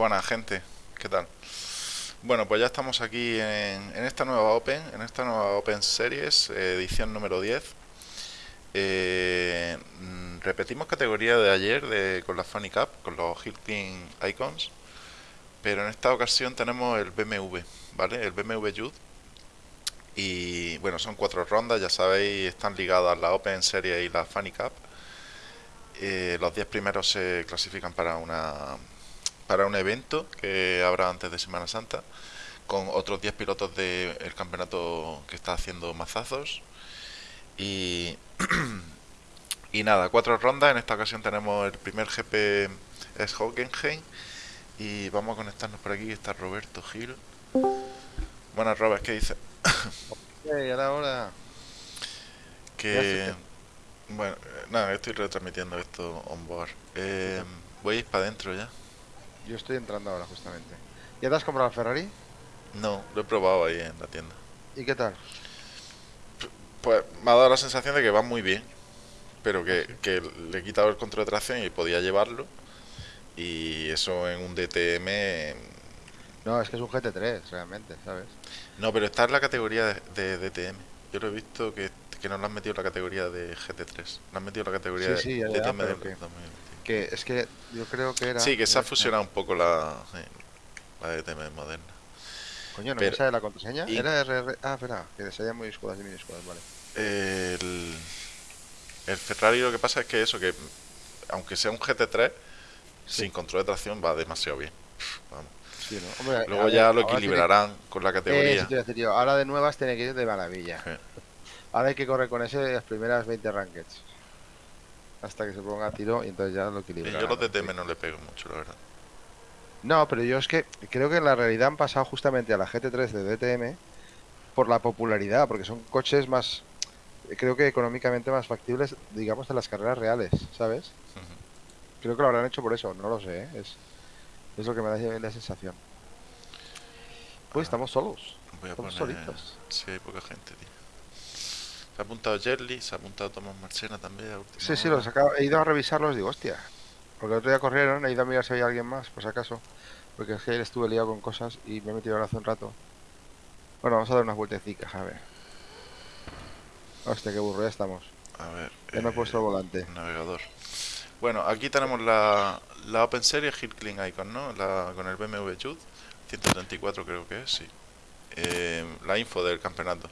Buena gente, ¿qué tal? Bueno, pues ya estamos aquí en, en esta nueva Open, en esta nueva Open Series, eh, edición número 10. Eh, mm, repetimos categoría de ayer de, con la Funny Cup, con los Hilton Icons, pero en esta ocasión tenemos el BMW, ¿vale? El BMW Youth. Y bueno, son cuatro rondas, ya sabéis, están ligadas la Open Series y la Funny Cup. Eh, los 10 primeros se clasifican para una para un evento que habrá antes de Semana Santa con otros 10 pilotos del campeonato que está haciendo mazazos. Y y nada, cuatro rondas, en esta ocasión tenemos el primer GP es Hockenheim. Y vamos a conectarnos por aquí, está Roberto Gil. Buenas Robert, ¿qué dice? Hey, a la hora. que bueno, eh, nada, estoy retransmitiendo esto on board. Eh, voy a ir para adentro ya Yo estoy entrando ahora justamente. ¿Ya te has comprado el Ferrari? no, lo he probado ahí en la tienda ¿Y qué tal? Pues me ha dado la sensación de que va muy bien, pero que, que le he quitado el control de tracción y podía llevarlo. Y eso en un DTM. No, es que es un GT3, realmente, ¿sabes? No, pero está en la categoría de, de DTM. Yo lo he visto que, que no lo han metido en la categoría de GT3. Lo han metido en la categoría Sí, sí, ya, de DTM 2020. Que es que yo creo que era. Sí, que se ha fusionado un poco la, la DTM moderna. Coño, ¿no pero- me sale la contraseña? y- Era RR. Ah, espera, que salían minúsculas y minúsculas, vale. El, el Ferrari lo que pasa es que eso, que aunque sea un GT3, sin control de tracción va demasiado bien. Vamos. Sí, ¿no? Hombre, a Luego ver, ya lo tiene- equilibrarán con la Eh, categoría. decir yo, ahora de nuevas tiene que ir de maravilla. Ahora hay que correr con ese las primeras 20 rankeds. Hasta que se ponga a tiro y entonces ya lo Y equilibrarán. yo los. DTM no le pego mucho, la verdad. No, pero yo es que creo que en la realidad han pasado justamente a la GT3 de DTM por la popularidad, porque son coches más, creo que económicamente más factibles, digamos, de las carreras reales, ¿sabes? Creo que lo habrán hecho por eso, no lo sé, ¿eh? es, es lo que me da la sensación. Pues Ah. estamos solos, Voy a estamos poner. solitos. Sí, hay poca gente, tío. Se ha apuntado Jerly, se ha apuntado Tomás Marchena también. a última Sí, sí, los acabo- he ido a revisarlos, digo, hostia. Porque el otro día corrieron, he ido a mirar si había alguien más, por si acaso. Porque es que ayer estuve liado con cosas y me he metido ahora hace un rato. Bueno, vamos a dar unas vueltecicas, a ver. Hostia, qué burro, ya estamos. A ver. Ya me he eh, puesto el volante. Navegador. Bueno, aquí tenemos la, la Open Series Hill Clean Icon, ¿no? La, con el BMW Youth. 134 creo que es, sí. Eh, la info del campeonato.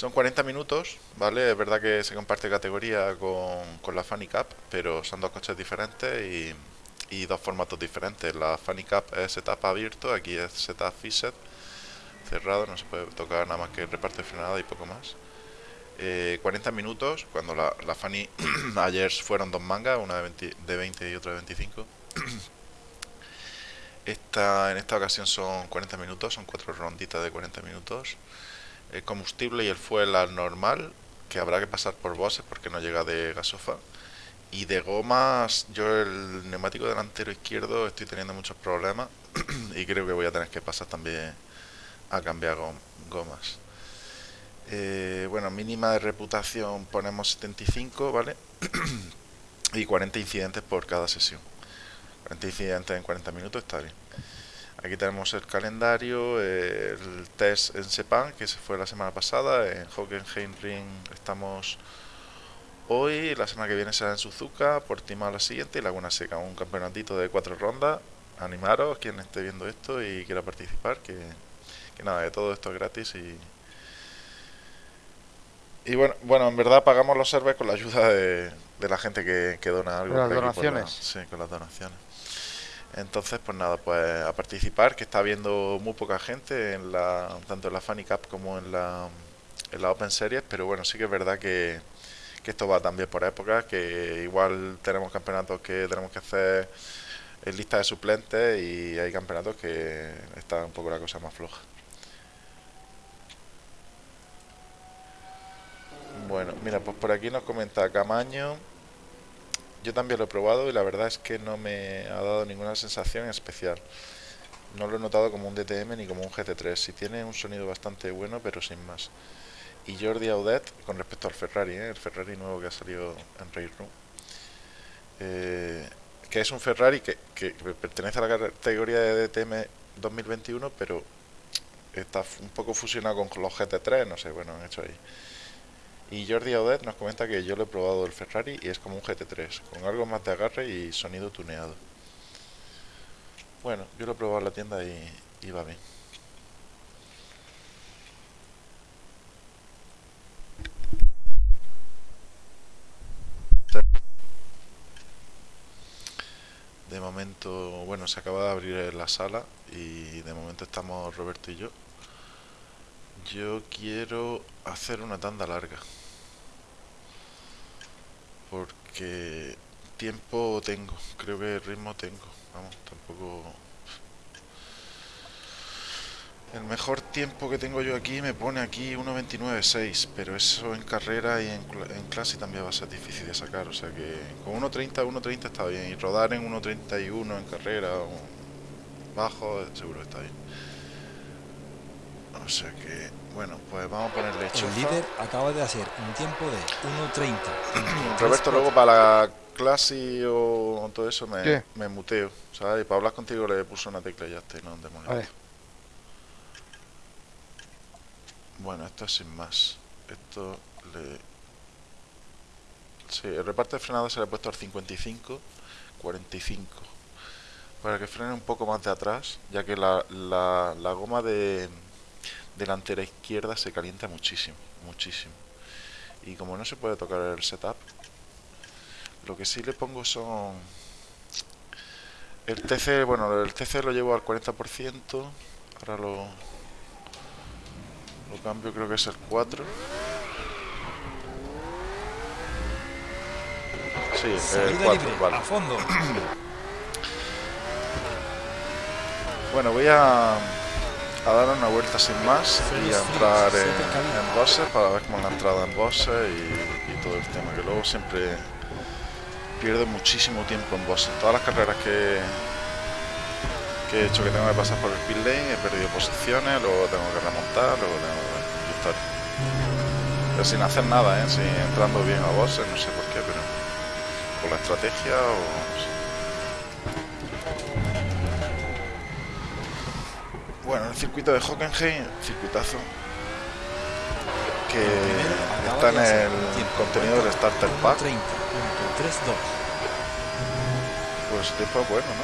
Son 40 minutos, ¿vale? Es verdad que se comparte categoría con, la Funny Cup, pero son dos coches diferentes y, dos formatos diferentes. La Funny Cup es setup abierto, aquí es setup fixed, cerrado, no se puede tocar nada más que reparto de frenada y poco más. 40 eh, minutos, cuando la, la Funny ayer fueron dos mangas, una de 20, de 20 y otra de 25. Esta, en esta ocasión son 40 minutos, son cuatro ronditas de 40 minutos. El combustible y el fuel al normal, que habrá que pasar por bosses porque no llega de gasofa. Y de gomas, yo el neumático delantero izquierdo estoy teniendo muchos problemas y creo que voy a tener que pasar también a cambiar gomas. Eh, bueno, mínima de reputación ponemos 75, ¿vale? y 40 incidentes por cada sesión. 40 incidentes en 40 minutos está bien. Aquí tenemos el calendario, el test en Sepan, que se fue la semana pasada. En Hockenheim Ring estamos hoy. La semana que viene será en Suzuka, Portimao la siguiente y Laguna Seca. Un campeonatito de cuatro rondas. Animaros, quien esté viendo esto y quiera participar, que, nada, de todo esto es gratis y, y bueno, bueno, en verdad pagamos los servers con la ayuda de, la gente que, que dona algo. Con las donaciones. sí, con las donaciones. Entonces, pues nada, pues a participar, que está habiendo muy poca gente en la, tanto en la Funny Cup como en la, en la Open Series, pero bueno, sí que es verdad que, esto va también por épocas, que igual tenemos campeonatos que tenemos que hacer en lista de suplentes y hay campeonatos que está un poco la cosa más floja. Bueno, mira, pues por aquí nos comenta Camaño yo también lo he probado y la verdad es que no me ha dado ninguna sensación especial. No lo he notado como un DTM ni como un GT3. Sí tiene un sonido bastante bueno, pero sin más. Y Jordi Audet, con respecto al Ferrari, ¿eh? el Ferrari nuevo que ha salido en Race Room, eh, que es un Ferrari que, que, pertenece a la categoría de DTM 2021, pero está un poco fusionado con los GT3, no sé, bueno, han hecho ahí. Y Jordi Audet nos comenta que yo lo he probado el Ferrari y es como un GT3, con algo más de agarre y sonido tuneado. Bueno, yo lo he probado en la tienda y, va bien. De momento, bueno, se acaba de abrir la sala y de momento estamos Roberto y yo. Yo quiero hacer una tanda larga porque tiempo tengo, creo que ritmo tengo, vamos, tampoco... El mejor tiempo que tengo yo aquí me pone aquí 1.29.6, pero eso en carrera y en, clase también va a ser difícil de sacar, o sea que con 1.30, 1.30 está bien, y rodar en 1.31 en carrera o bajo seguro está bien. O sea que bueno, pues vamos a ponerle hecho. El líder acaba de hacer un tiempo de 1.30. Roberto, luego para la clase o todo eso me, me muteo, ¿sabes? Y para hablar contigo le puso una tecla y ya está, no demonios. Bueno, esto es sin más. Esto le... Sí, el reparto de frenada se le ha puesto al 55, 45. Para que frene un poco más de atrás, ya que la, la, la goma de delantera izquierda se calienta muchísimo, muchísimo. Y como no se puede tocar el setup, lo que sí le pongo son... El TC, bueno, el TC lo llevo al 40%, ahora lo, lo cambio, creo que es el 4. Sí, el 4, vale. A fondo. bueno, voy a a dar una vuelta sin más y a entrar en, en para ver cómo es la entrada en bosses y, todo el tema, que luego siempre pierdo muchísimo tiempo en bosses. Todas las carreras que, que he hecho que tengo que pasar por el pit lane, he perdido posiciones, luego tengo que remontar, luego tengo que. Pero sin hacer nada, ¿eh? sin entrando bien a bosses, no sé por qué, pero por la estrategia o Bueno, el circuito de Hockenheim, circuitazo, que está en el contenido del Starter Pack. Pues el tiempo bueno, ¿no?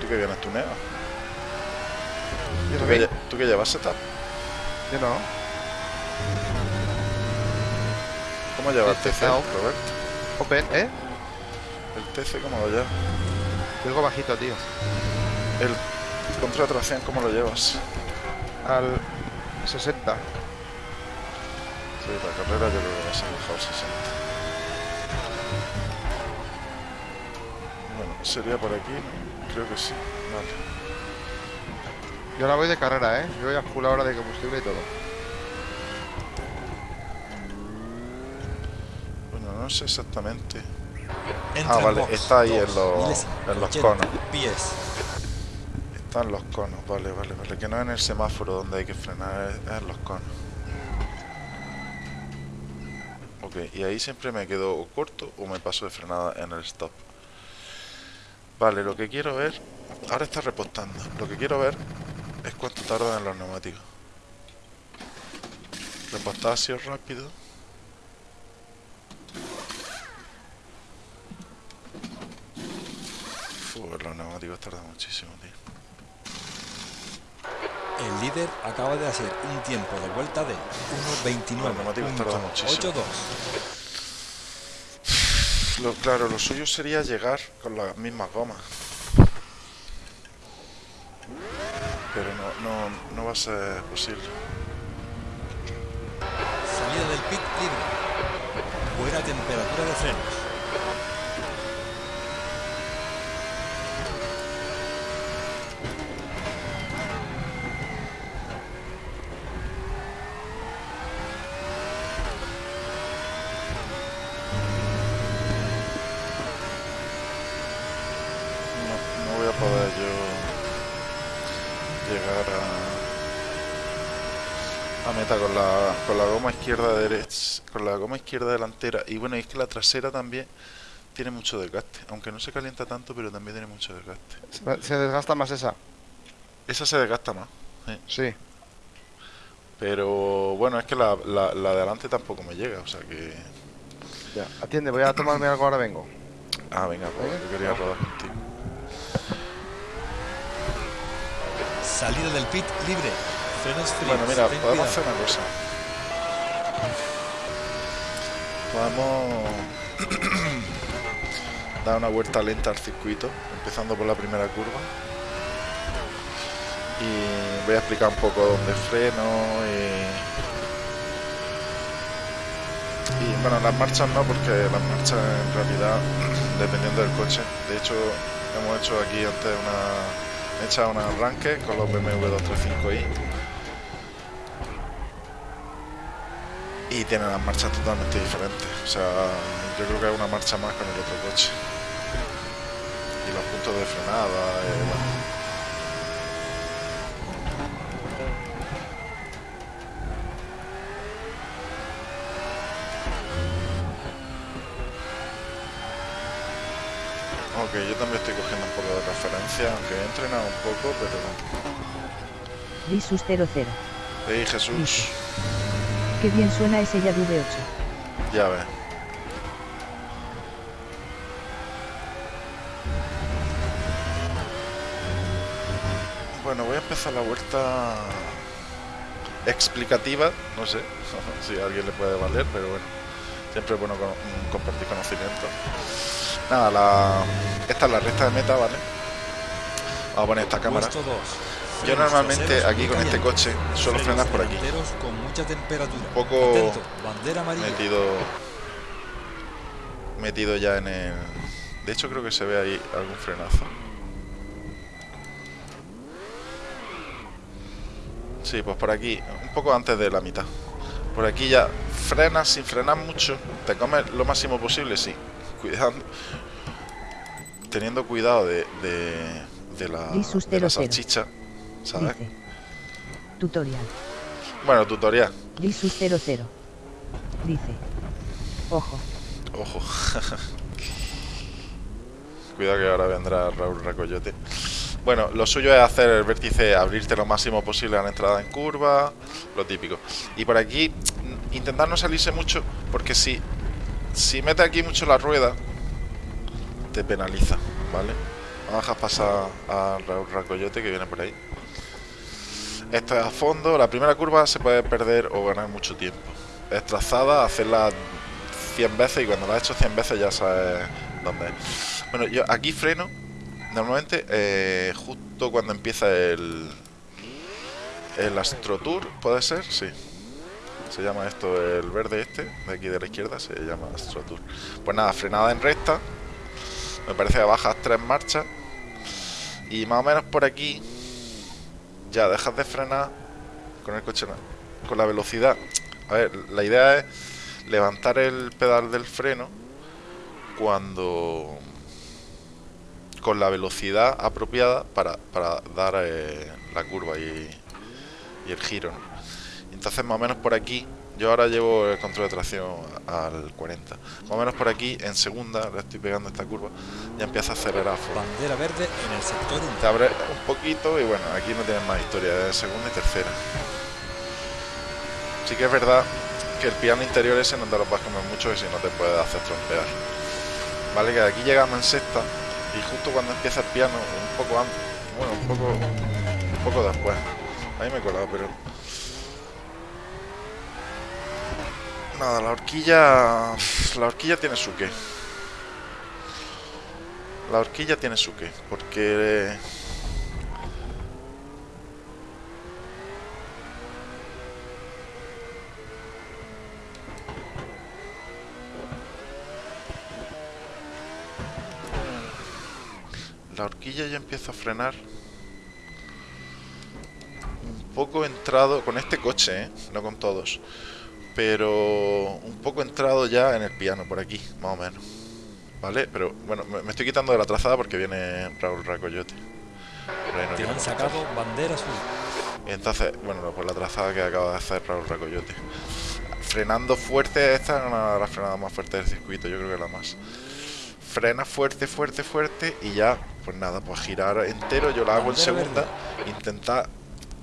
Tú que vienes tuneo. Yo ¿Tú que, tú que llevas setup. Yo no. ¿Cómo llevas el TC. Roberto? Open, ¿eh? ¿El TC cómo lo llevas? Te oigo bajito, tío. ¿El control de tracción cómo lo llevas? Al 60. Sí, la carrera yo creo que vas a dejar 60. Bueno, sería por aquí, ¿no? Creo que sí. Vale. Yo ahora voy de carrera, ¿eh? Yo voy a full ahora de combustible y todo. Bueno, no sé exactamente. Entra Ah, vale, box, está ahí en los- en los 80, conos. Pies. Están los conos, vale, vale, vale. Que no es en el semáforo donde hay que frenar, es, en los conos. Ok, y ahí siempre me quedo o corto o me paso de frenada en el stop. Vale, lo que quiero ver... Ahora está repostando. Lo que quiero ver es cuánto tardan en los neumáticos. Sido rápido. Uf, los neumáticos tardan muchísimo, tío. El líder acaba de hacer un tiempo de vuelta de Los neumáticos tardan muchísimo. 1.29.82. Lo, claro, lo suyo sería llegar con las mismas gomas. Pero no, no, no va a ser posible. Salida del pit libre. Buena temperatura de frenos. No, no voy a poder yo llegar a, a meta con la, con la goma izquierda derecha, con la goma izquierda delantera. Y bueno, es que la trasera también tiene mucho desgaste. Aunque no se calienta tanto, pero también tiene mucho desgaste. Se- Se desgasta más esa. Esa se desgasta más. Sí. Pero bueno, es que la, la, la de adelante tampoco me llega, o sea que... Ya. Atiende, voy a tomarme algo, ahora vengo. Ah, venga, pues yo quería rodar contigo. Salida del pit libre. Bueno, mira, podemos hacer una cosa. Podemos dar una vuelta lenta al circuito, empezando por la primera curva. Y voy a explicar un poco dónde freno y... bueno, las marchas no, porque las marchas en realidad, dependiendo del coche, de hecho hemos hecho aquí antes una... he echado un arranque con los BMW 235i y tienen las marchas totalmente diferentes. O sea, yo creo que hay una marcha más con el otro coche. Y los puntos de frenada, eh, bueno. Ok, yo también estoy cogiendo un poco de referencia, aunque he entrenado un poco, pero... Lisus 00. ¡Ey, Jesús! Qué bien suena ese Yadu V8. Ya ves. Bueno, voy a empezar la vuelta explicativa, no sé si a alguien le puede valer, pero bueno, siempre es bueno con- mm, compartir conocimiento. Nada, la... esta es la recta de meta, ¿vale? Vamos a poner esta cámara. Puesto dos. Yo normalmente aquí con este coche suelo frenar por aquí. delanteros con mucha temperatura. Un poco metido metido ya en el de hecho creo que se ve ahí algún frenazo sí pues por aquí un poco antes de la mitad por aquí ya frenas sin frenar mucho te comes lo máximo posible sí cuidando teniendo cuidado de de, de la, Lisus de la 00. salchicha ¿sabes? Dice. Tutorial. bueno tutorial Lisus 00. Dice. Ojo. Ojo. Cuidado que ahora vendrá Raúl Racoyote. Bueno, lo suyo es hacer el vértice, abrirte lo máximo posible a la entrada en curva, lo típico. Y por aquí, intentar no salirse mucho, porque si, si mete aquí mucho la rueda, te penaliza, ¿vale? Vamos a dejar pasar a Raúl Racoyote que viene por ahí. Esto es a fondo. La primera curva se puede perder o ganar mucho tiempo. Es trazada, hacerla 100 veces y cuando la has hecho 100 veces ya sabes dónde es. Bueno, yo aquí freno. Normalmente, eh, justo cuando empieza el, el Astro Tour, ¿puede ser? Sí. Se llama esto el verde este, de aquí de la izquierda, se llama Astro Tour. Pues nada, frenada en recta. Me parece que bajas tres marchas. Y más o menos por aquí ya dejas de frenar con el coche con la velocidad. La idea es levantar el pedal del freno cuando con la velocidad apropiada para, para dar eh, la curva y, el giro. Entonces más o menos por aquí, yo ahora llevo el control de tracción al 40. Más o menos por aquí, en segunda, le estoy pegando esta curva, ya empieza a acelerar a fondo. Bandera verde en el sector 1. Te abre un poquito y bueno, aquí no tienes más historia, de segunda y tercera. Sí que es verdad que el piano interior ese no te lo puedes comer mucho y si no te puede hacer trompear. Vale, que aquí llegamos en sexta y justo cuando empieza el piano, un poco antes, bueno, un poco, un poco después. Ahí me he colado, pero... Nada, la horquilla... La horquilla tiene su qué. La horquilla tiene su qué, porque... La horquilla ya empieza a frenar un poco entrado con este coche, ¿eh? no con todos, pero un poco entrado ya en el piano por aquí, más o menos. ¿Vale? Pero bueno, me, estoy quitando de la trazada porque viene Raúl Racoyote. Te han sacado bandera azul. Entonces, bueno, pues la trazada que acaba de hacer Raúl Racoyote. Frenando fuerte, esta es una de las frenadas más fuertes del circuito, yo creo que la más. Frena fuerte, fuerte, fuerte y ya, pues nada, pues girar entero, yo la hago en segunda, intentar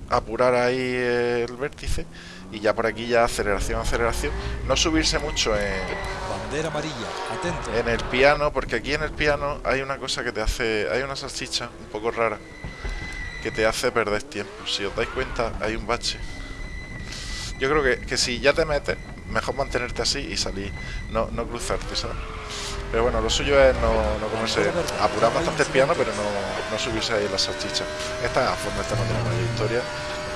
apurar ahí el vértice y ya por aquí ya aceleración, aceleración. No subirse mucho en, Bandera amarilla. Atento. en el piano, porque aquí en el piano hay una cosa que te hace, hay una salchicha un poco rara que te hace perder tiempo. Si os dais cuenta, hay un bache. Yo creo que, que si ya te metes, mejor mantenerte así y salir, no, no cruzarte, ¿sabes? Pero bueno, lo suyo es no, no comerse, apurar bastante el piano, pero no, no subirse ahí en la salchicha. Esta es a fondo, esta no tiene mayor historia,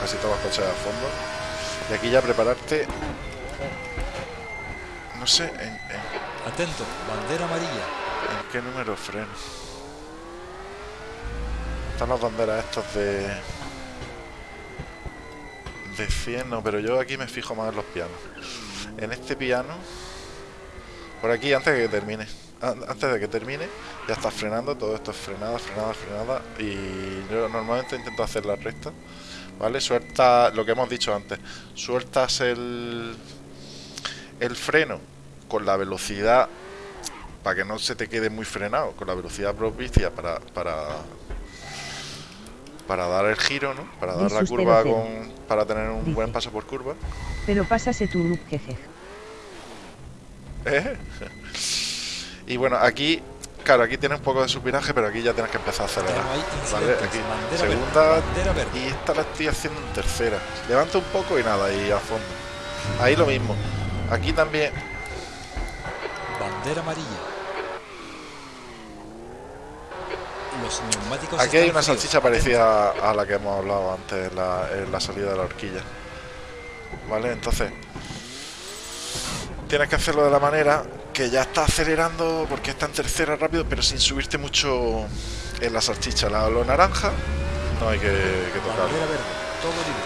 casi todos los coches a fondo. Y aquí ya prepararte, no sé, en, en- Atento. Bandera amarilla. ¿En qué número freno? Están las banderas estas de... De 100, no, pero yo aquí me fijo más en los pianos. En este piano... Por aquí, antes de que termine. an- Antes de que termine, ya estás frenando. Todo esto es frenada, frenada, frenada. Y yo normalmente intento hacer la recta. ¿Vale? Suelta lo que hemos dicho antes. Sueltas el... El freno con la velocidad para que no se te quede muy frenado con la velocidad propicia para para para dar el giro, ¿no? Para dar la curva 0-0. con para tener un buen paso por curva. Pero pásase tu look, jeje. ¿Eh? Y bueno, aquí claro, aquí tienes un poco de supinaje, pero aquí ya tienes que empezar a acelerar. ¿Vale? Aquí segunda y esta la estoy haciendo en tercera. Levanta un poco y nada, y a fondo. Ahí lo mismo. Aquí también Bandera amarilla. Los neumáticos Aquí hay una salchicha parecida a la que hemos hablado antes la, en la salida de la horquilla. ¿Vale? Entonces, tienes que hacerlo de la manera que ya está acelerando porque está en tercera rápido, pero sin subirte mucho en la salchicha. La, lo naranja no hay que, que tocarlo.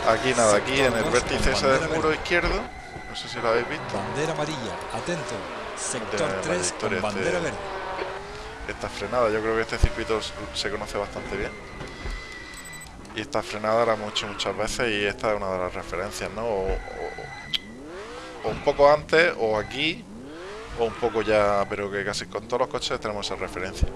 Aquí nada, aquí en el vértice ese del muro izquierdo. No sé si lo habéis visto. Bandera amarilla. Atento. Sector tiene mayor 3 historia con este- bandera verde. Esta frenada, yo creo que este circuito se conoce bastante bien. Y esta frenada hemos hecho muchas veces y esta es una de las referencias, ¿no? O, o- o un poco antes, o aquí, o un poco ya, pero que casi con todos los coches tenemos esa referencia.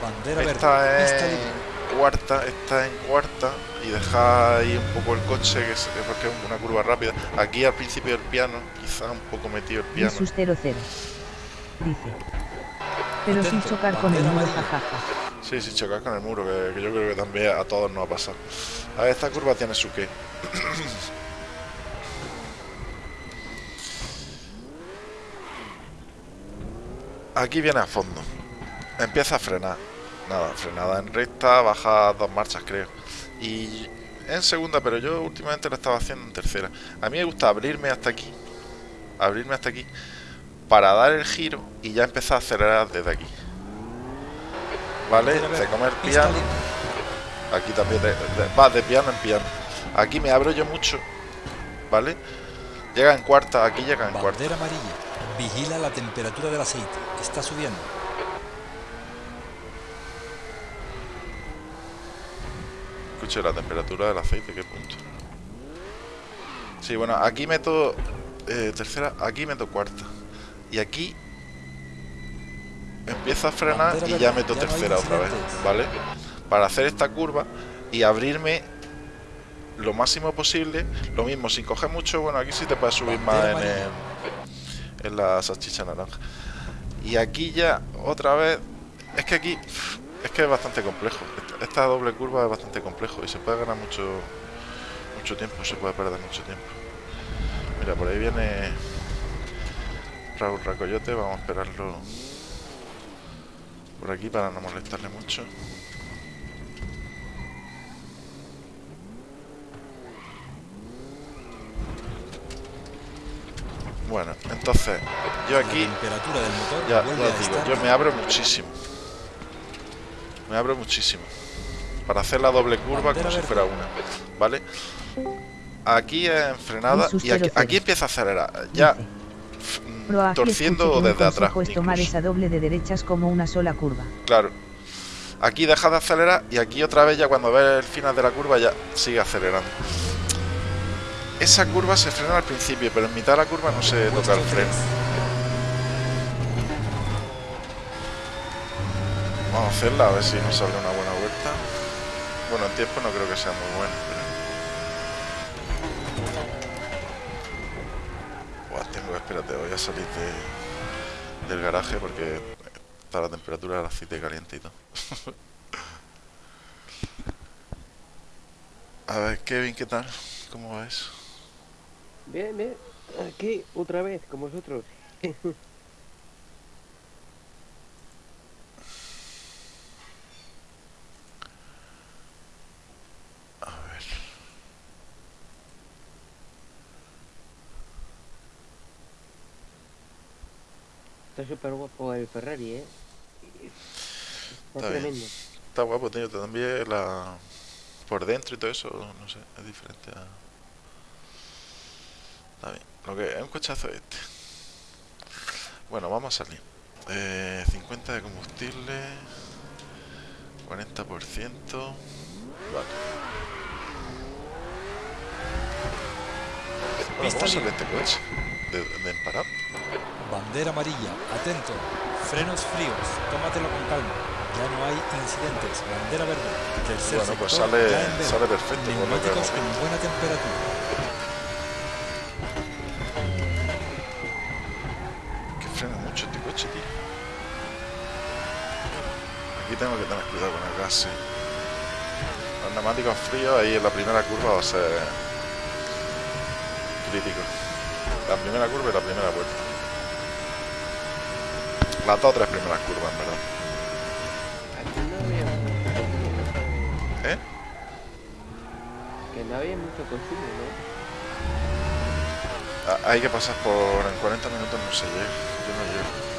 Bandera Esta verde. es cuarta, esta en cuarta y deja ahí un poco el coche, que es, porque es una curva rápida. Aquí al principio del piano, quizá un poco metido el piano. Versus 00. Dice. Pero sin chocar con el muro, jajaja. Sí, sí, chocar con el muro, que, que yo creo que también a todos nos ha pasado. A ver, esta curva tiene su qué. Aquí viene a fondo. Empieza a frenar. Nada, frenada en recta, baja dos marchas, creo. Y en segunda, pero yo últimamente lo estaba haciendo en tercera. A mí me gusta abrirme hasta aquí. Abrirme hasta aquí. Para dar el giro y ya empezar a acelerar desde aquí. ¿Vale? Verde, comer piano. Aquí también de, de- va de piano en piano. Aquí me abro yo mucho. ¿Vale? Llega en cuarta, aquí llega en cuarta. Amarilla. Vigila la temperatura del aceite. Está subiendo. Escuche la temperatura del aceite, qué punto. Sí, bueno, aquí meto eh, tercera, aquí meto cuarta. Y aquí empiezo a frenar Bandera y ya meto ya no hay tercera otra vez. ¿vale? Para hacer esta curva y abrirme lo máximo posible. Lo mismo, sin coger mucho, bueno, aquí sí te puedes subir más en, el- en la salchicha naranja. Y aquí ya otra vez, es que aquí es que es bastante complejo. Esta, esta doble curva es bastante complejo y se puede ganar mucho mucho tiempo, se puede perder mucho tiempo. Mira, por ahí viene Raúl Racoyote, vamos a esperarlo por aquí para no molestarle mucho. Bueno, entonces, yo aquí La temperatura del motor ya, os digo, yo me abro muchísimo. Me abro muchísimo. Para hacer la doble curva Bandera como si fuera una. ¿Vale? Aquí en frenada y aquí, 00. aquí empieza a acelerar. Ya mm, torciendo desde atrás. es tomar esa doble de derechas como una sola curva. Claro. Aquí deja de acelerar y aquí otra vez ya cuando ves el final de la curva ya sigue acelerando. Esa curva se frena al principio, pero en mitad de la curva no se toca el freno. Vamos a hacerla a ver si nos sale una buena vuelta. Bueno, en tiempo no creo que sea muy bueno, pero... Buah, tengo, espérate, voy a salir de- del garaje porque está la temperatura del aceite todo. a ver, Kevin, ¿qué tal? ¿Cómo ves? Bien, bien. Aquí, otra vez, con vosotros. A ver. Está súper guapo el Ferrari, ¿eh? Está, Está bien. tremendo. Está guapo, tío. También la... Por dentro y todo eso, no sé, es diferente a... Lo que es un cochazo este. Bueno, vamos a salir. Eh, 50 de combustible. 40%. Vale. Bueno, Pista ¿cómo sale libre. este coche? ¿De, de emparar? Bandera amarilla. Atento. Frenos fríos. Tómatelo con calma. Ya no hay incidentes. Bandera verde. Tercer Bueno, pues sale- sale perfecto, Neumáticos con buena temperatura. Que frena mucho este coche, tío. Aquí tengo que tener cuidado con el gas, sí. Los neumáticos fríos ahí en la primera curva va a ser crítico. La primera curva y la primera vuelta. Las dos o tres primeras curvas, en verdad. ¿Eh? Que no había mucho consumo, ¿no? Ah, Hay que pasar por... En 40 minutos no se llega. Yo no llego.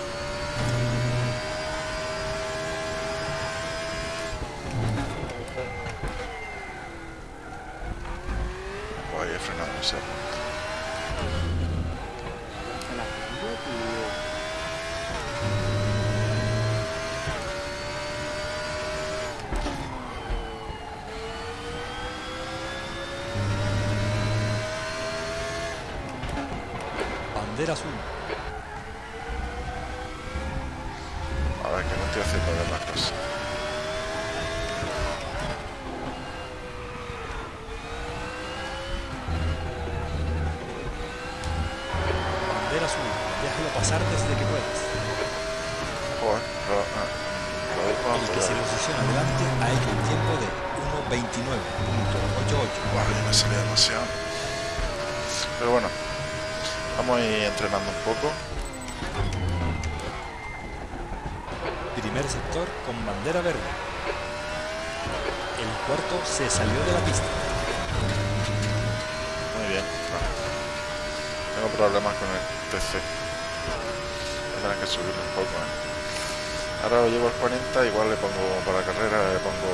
igual le pongo para carrera, le pongo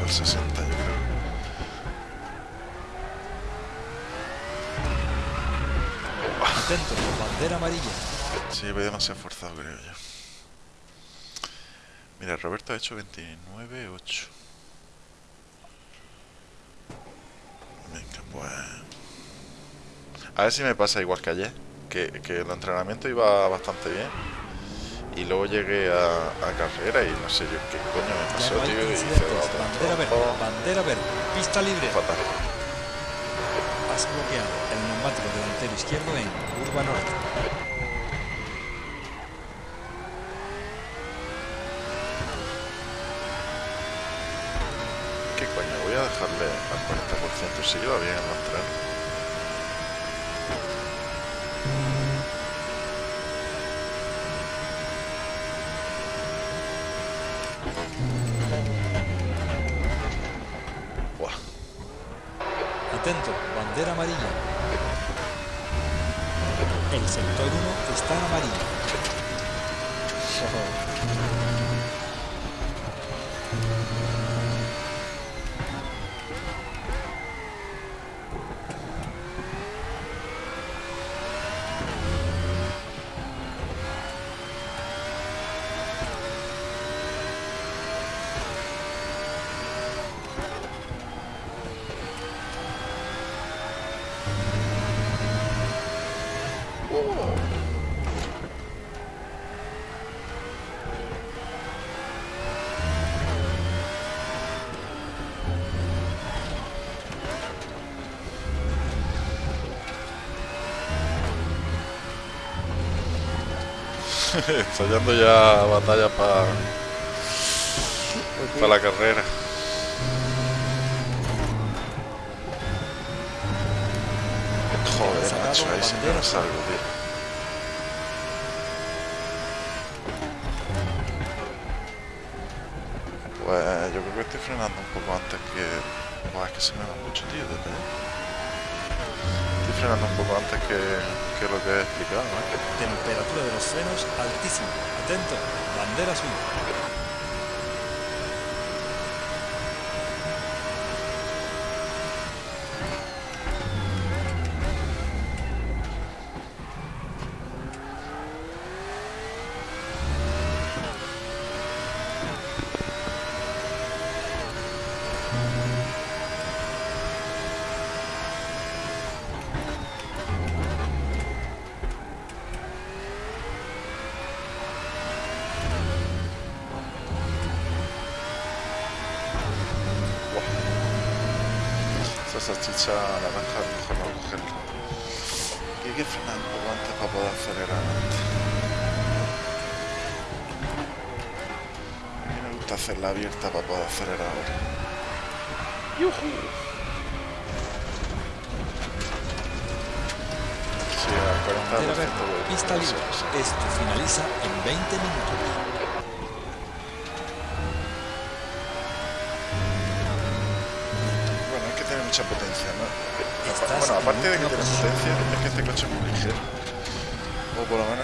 al, 60 yo creo. Atento, bandera amarilla. Sí, voy demasiado forzado creo yo. Mira, Roberto ha hecho 29.8. Venga, pues... A ver si me pasa igual que ayer, que, que el entrenamiento iba bastante bien. Y luego llegué a, a carrera y no sé yo qué coño me pasó, no tío. Y hice Bandera verde, trampa. bandera verde. Pista libre. Fatal. Has bloqueado el neumático delantero izquierdo en curva norte. ¿Qué coño? Voy a dejarle al 40% si iba bien en los Ensayando ya batalla para Pues sí, la carrera. Joder, macho, ahí sí que me salgo, tío. Pues yo creo que estoy frenando un poco antes que... Buah, es que se me va mucho, tío, desde frenando un poco antes que, lo que he explicado, ¿eh? Temperatura de los frenos altísima. Atento, bandera azul.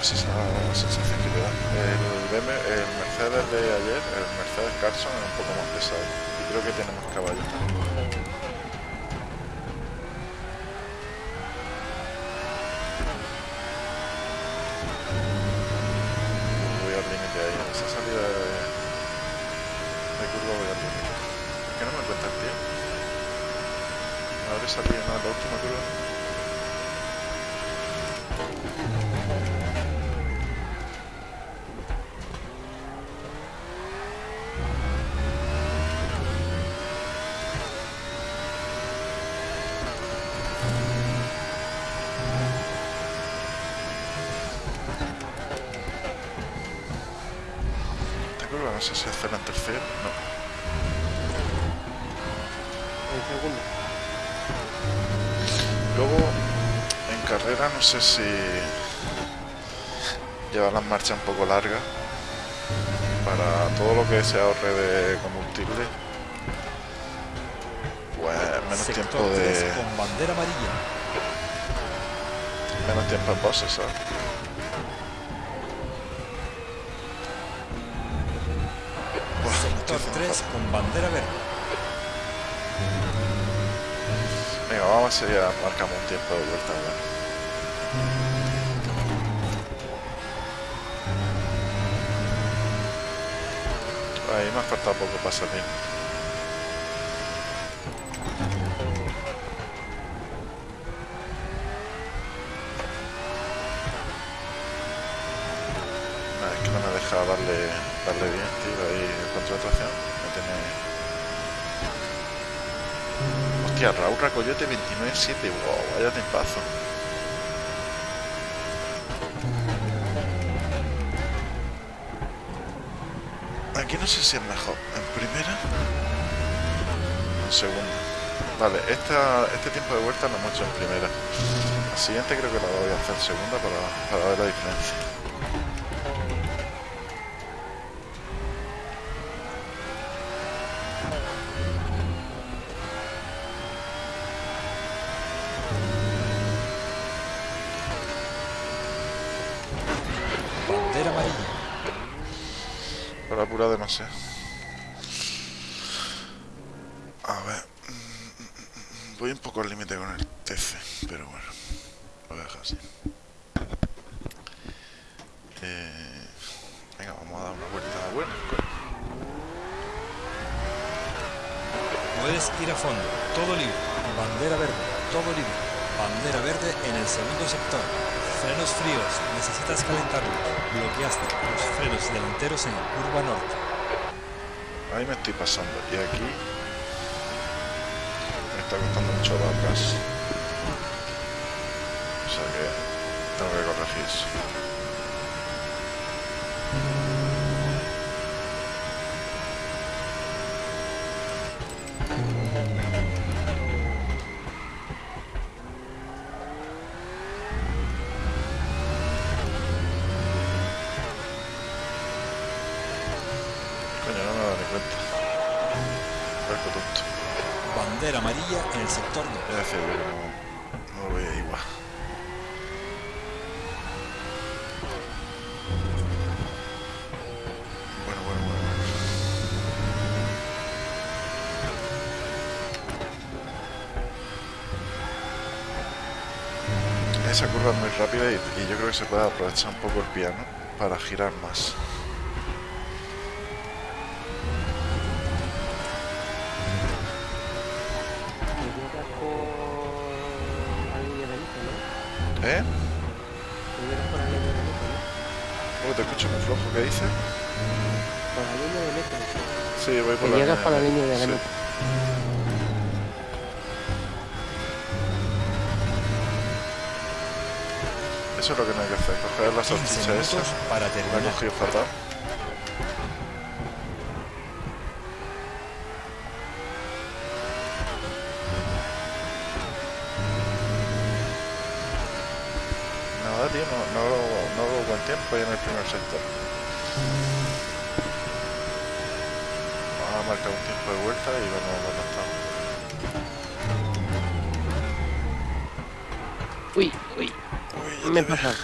Esa es la sensación que te. El, Mercedes de ayer, el Mercedes Carson, es un poco más pesado. Y creo que tiene más caballos también. Sé si llevar las marchas un poco largas para todo lo que se ahorre de combustible. Pues menos Sector tiempo 3 de. con bandera amarilla. menos tiempo en bosses, Sector haciendo 3 fatal. con bandera verde. Venga, vamos a ya marcamos un tiempo de vuelta. bueno. Ha faltado poco para salir. Nah, es que no me deja darle, darle bien, tío, ahí tracción. Me tiene... Hostia, Raúl Racoyote 29-7, wow, vaya tempazo. Aquí no sé si es mejor, en primera en segunda. Vale, esta, este tiempo de vuelta lo hemos hecho en primera. La siguiente creo que la voy a hacer segunda para, para ver la diferencia. Bandera amarilla. Para apurado no sé. A ver. mm, mm, mm, Voy un poco al límite con el TC, pero bueno. Lo voy a dejar así. Eh, venga, vamos a dar una vuelta buena. coño. Puedes ir a fondo. Todo libre. Bandera verde. Todo libre. Bandera verde en el segundo sector. Frenos fríos. Necesitas calentarlos. Bloqueaste los frenos delanteros en curva norte. Ahí me estoy pasando. Y aquí me está costando mucho dar gas. O sea que tengo que corregir eso. Coño, no me he dado ni cuenta. Barco tonto. Bandera amarilla en el sector 2. Es decir, que no, no lo veía igual. Bueno, bueno, bueno, bueno. Esa curva es muy rápida y, y yo creo que se puede aprovechar un poco el piano para girar más. Llegas por. ¿Eh? Llegas por. Oh, te escucho muy flojo, ¿qué dices? Por la línea de meta. Sí, voy por la llegas por la línea línea de sí. meta. Eso es lo que no hay que hacer, coger la 15 salchicha esa. minutos para La he terminar. cogido fatal. Nada, tío, no, no, hago- no hago buen tiempo ahí en el primer sector. Vamos a marcar un tiempo de vuelta y vamos a estamos. Uy, uy, Uy, me he ya pasado.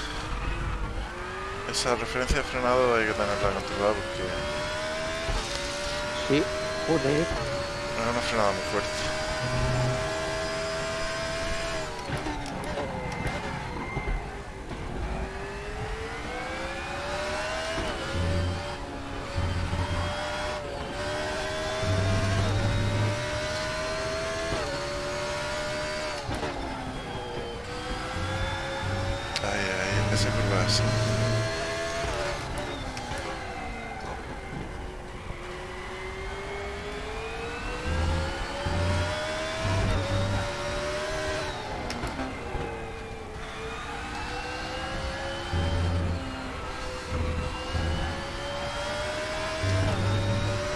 Esa referencia de frenado hay que tenerla controlada porque Sí, joder. es una frenada muy fuerte. Ahí, ahí, esa curva es así.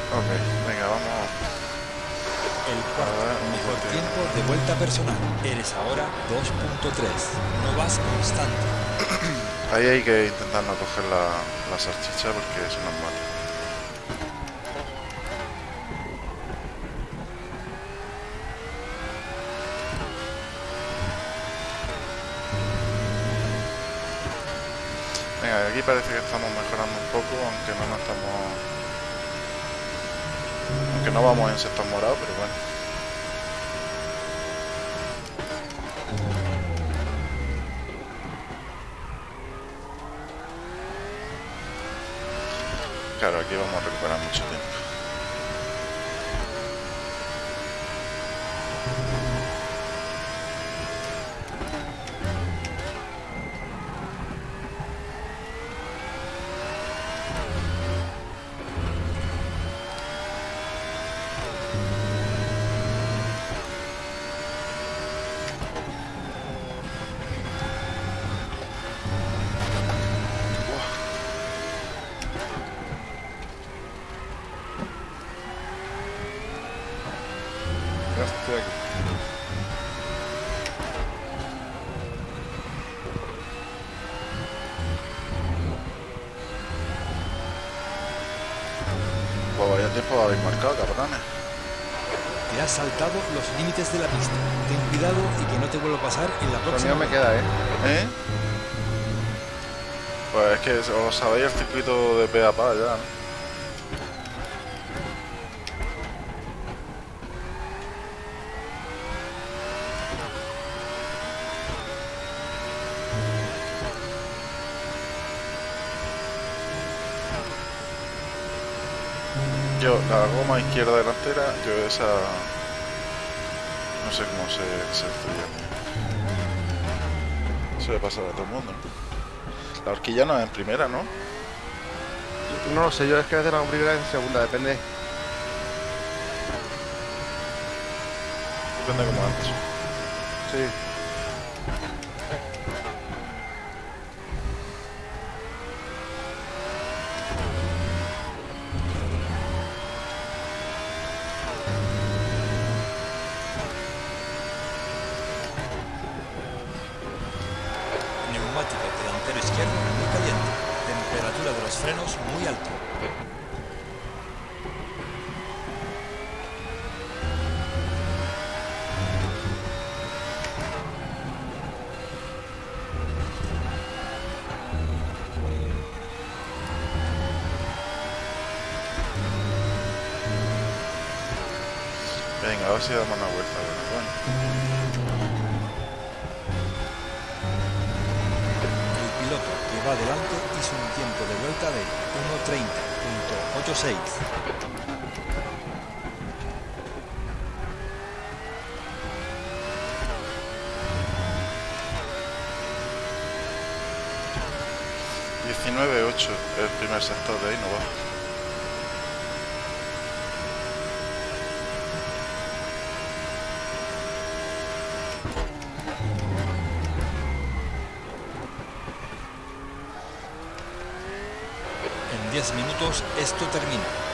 Ok, venga, vamos. El cuarto A ver, mejor ok. tiempo de vuelta Eres ahora 2.3. No vas constante. Ahí hay que intentar no coger la, la salchicha porque eso nos mata. Venga, aquí parece que estamos mejorando un poco, aunque no nos estamos... Aunque no vamos en sector morado, pero bueno. Aquí vamos a recuperar mucho tiempo. Ya estoy aquí. Pues vaya tiempo habéis marcado, cabrones. Te has saltado los límites de la pista. Ten cuidado y que no te vuelva a pasar en la Lo próxima. mío me vuelta. queda, ¿eh? ¿Eh? Pues es que os sabéis el circuito de pe a pa ya, ¿no? Izquierda delantera, yo esa... No sé cómo se, se fría. Eso le pasa a todo el mundo. La horquilla no es en primera, ¿no? No lo sé, yo es que a veces la primera y en segunda, depende. Depende como antes. Sí. 9, 8. El primer sector de ahí no va. En 10 minutos esto termina.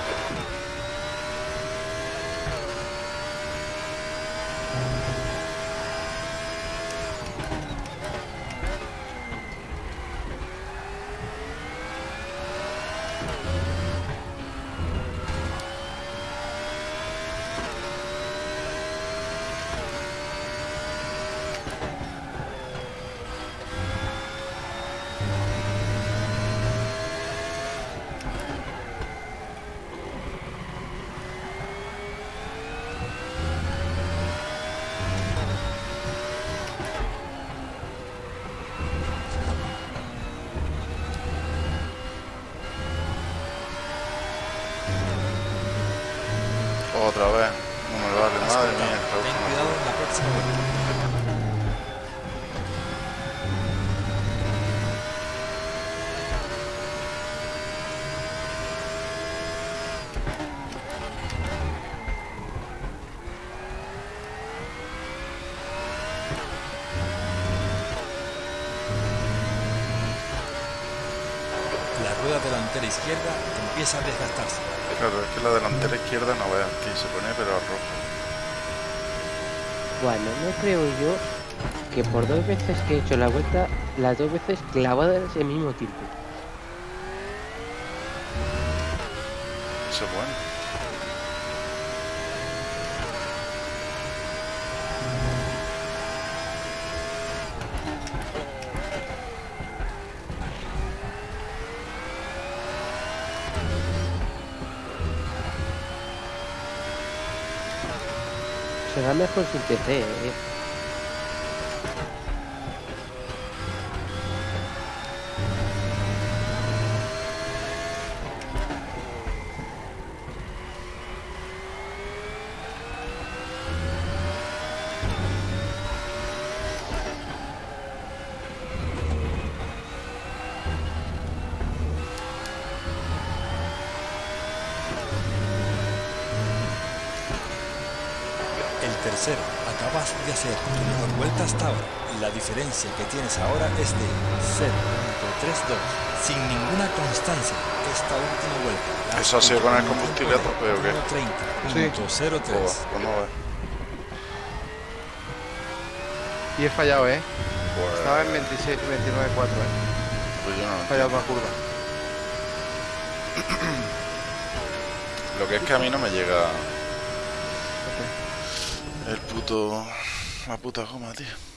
Que por dos veces que he hecho la vuelta, las dos veces clavadas el mismo tiempo. Eso es bueno. Será mejor sin TC, ¿eh? Diferencia que tienes ahora es de 0.32, sin ninguna constancia. Esta última vuelta. ¿Eso ha sido con el combustible a tope o qué? 1.30.03. Joder, pues no ves. Y he fallado, ¿eh? Pues, Estaba en 26, 29.4, ¿eh? pues yo no He fallado una curva. Lo que es que a mí no me llega el puto. La puta goma, tío.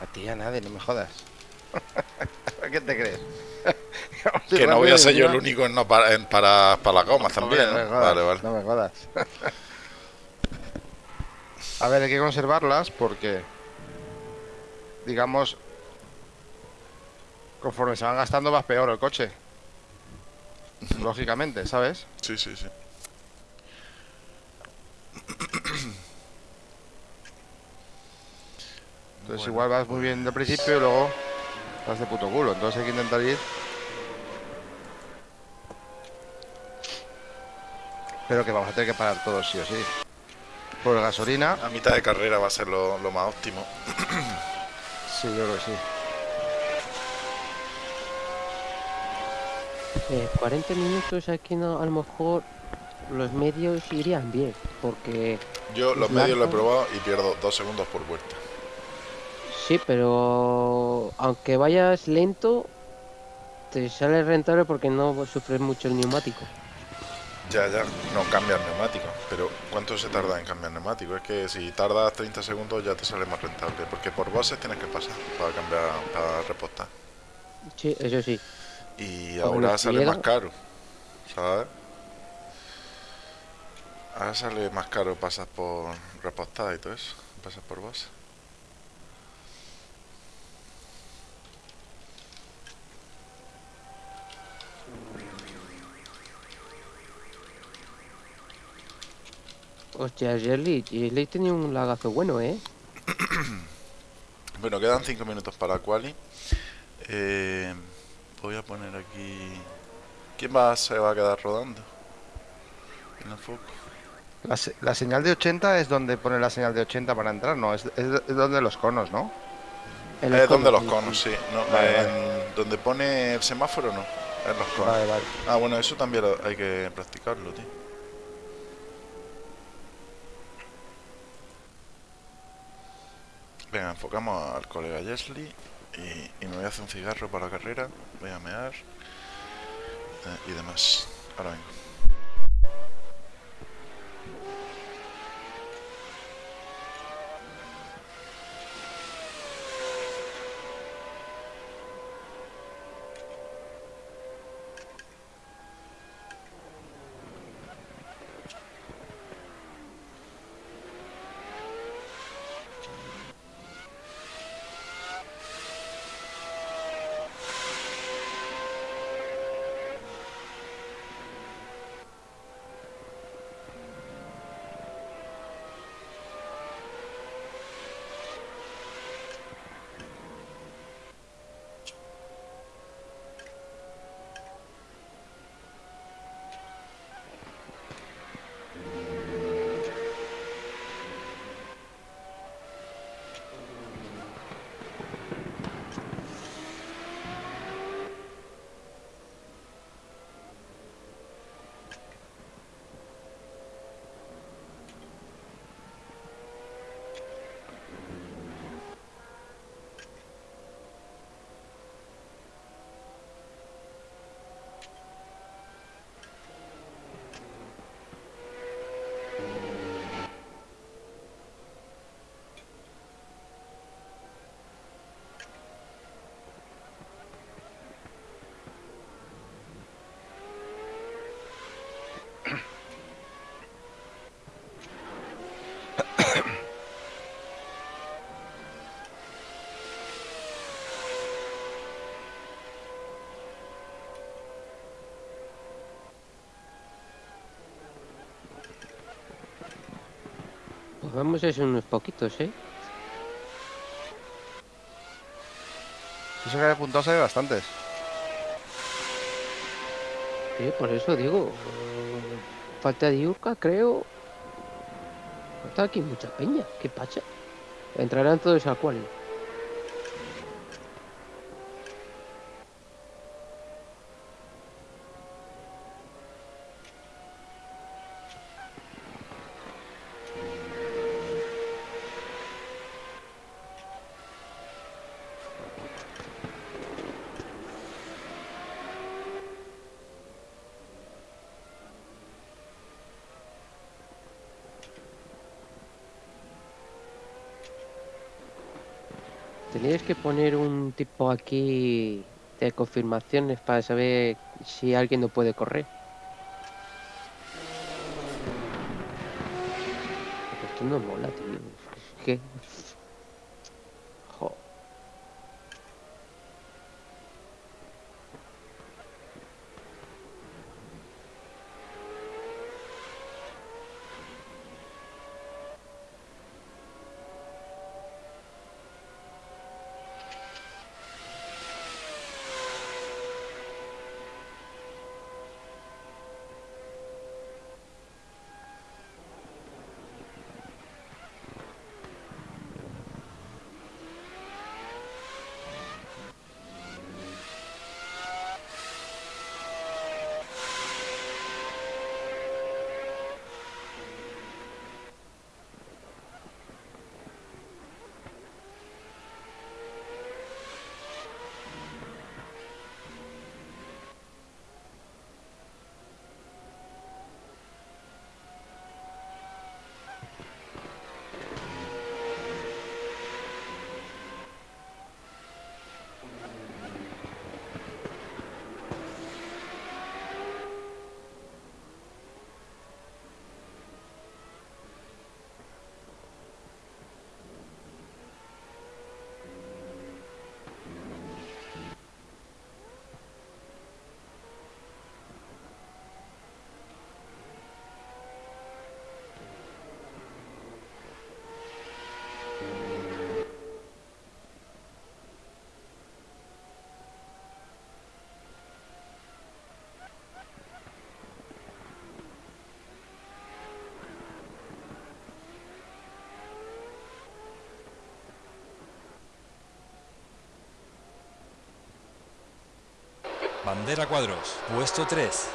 A ti ya nadie, no me jodas. ¿Qué te crees? Que no voy a ser yo el único en no para, en para, para las gomas también. no me jodas, Vale, vale. No me jodas. A ver, hay que conservarlas porque, digamos, conforme se van gastando vas peor el coche. Lógicamente, ¿sabes? Sí, sí, sí. Entonces igual vas muy bien del principio y luego vas de puto culo. Entonces hay que intentar ir. Pero que vamos a tener que parar todos sí o sí. Por gasolina, A mitad de carrera va a ser lo, lo más óptimo. sí, yo creo que sí. Eh, 40 minutos aquí no, a lo mejor los medios irían bien, porque Yo los medios lo he probado y pierdo dos segundos por vuelta. Sí, pero aunque vayas lento, te sale rentable porque no sufres mucho el neumático. Ya, ya, no cambias neumático. Pero ¿cuánto se tarda en cambiar neumático? Es que si tardas 30 segundos ya te sale más rentable. Porque por bosses tienes que pasar para cambiar, para repostar. Sí, eso sí. Y ahora sale más caro. ¿Sabes? Ahora sale más caro pasar por repostar y todo eso. Pasar por bosses. Hostia, Jerry, Jerry tenía un lagazo bueno, ¿eh? Bueno, quedan 5 minutos para quali. Eh, voy a poner aquí. ¿Quién va, se va a quedar rodando? En el foco. La, se- la señal de 80 es donde pone la señal de 80 para entrar, no, es, es, es donde los conos, ¿no? Es donde los sí, conos, sí. No, Vale, en- donde pone el semáforo, no. En los conos. Vale, vale. Ah, bueno, eso también hay que practicarlo, tío. Venga, enfocamos al colega Jesly y, me voy a hacer un cigarro para la carrera. Voy a mear eh, y demás. Ahora vengo. Vamos a ser unos poquitos, ¿eh? Eso que hay apuntado se ve bastantes. Sí, por eso digo. Falta diurca, creo. Falta aquí mucha peña. ¿Qué pacha? Entrarán todos al cual. Teníais que poner un tipo aquí de confirmaciones para saber si alguien no puede correr. Esto no mola, tío. Es Bandera cuadros, puesto 3.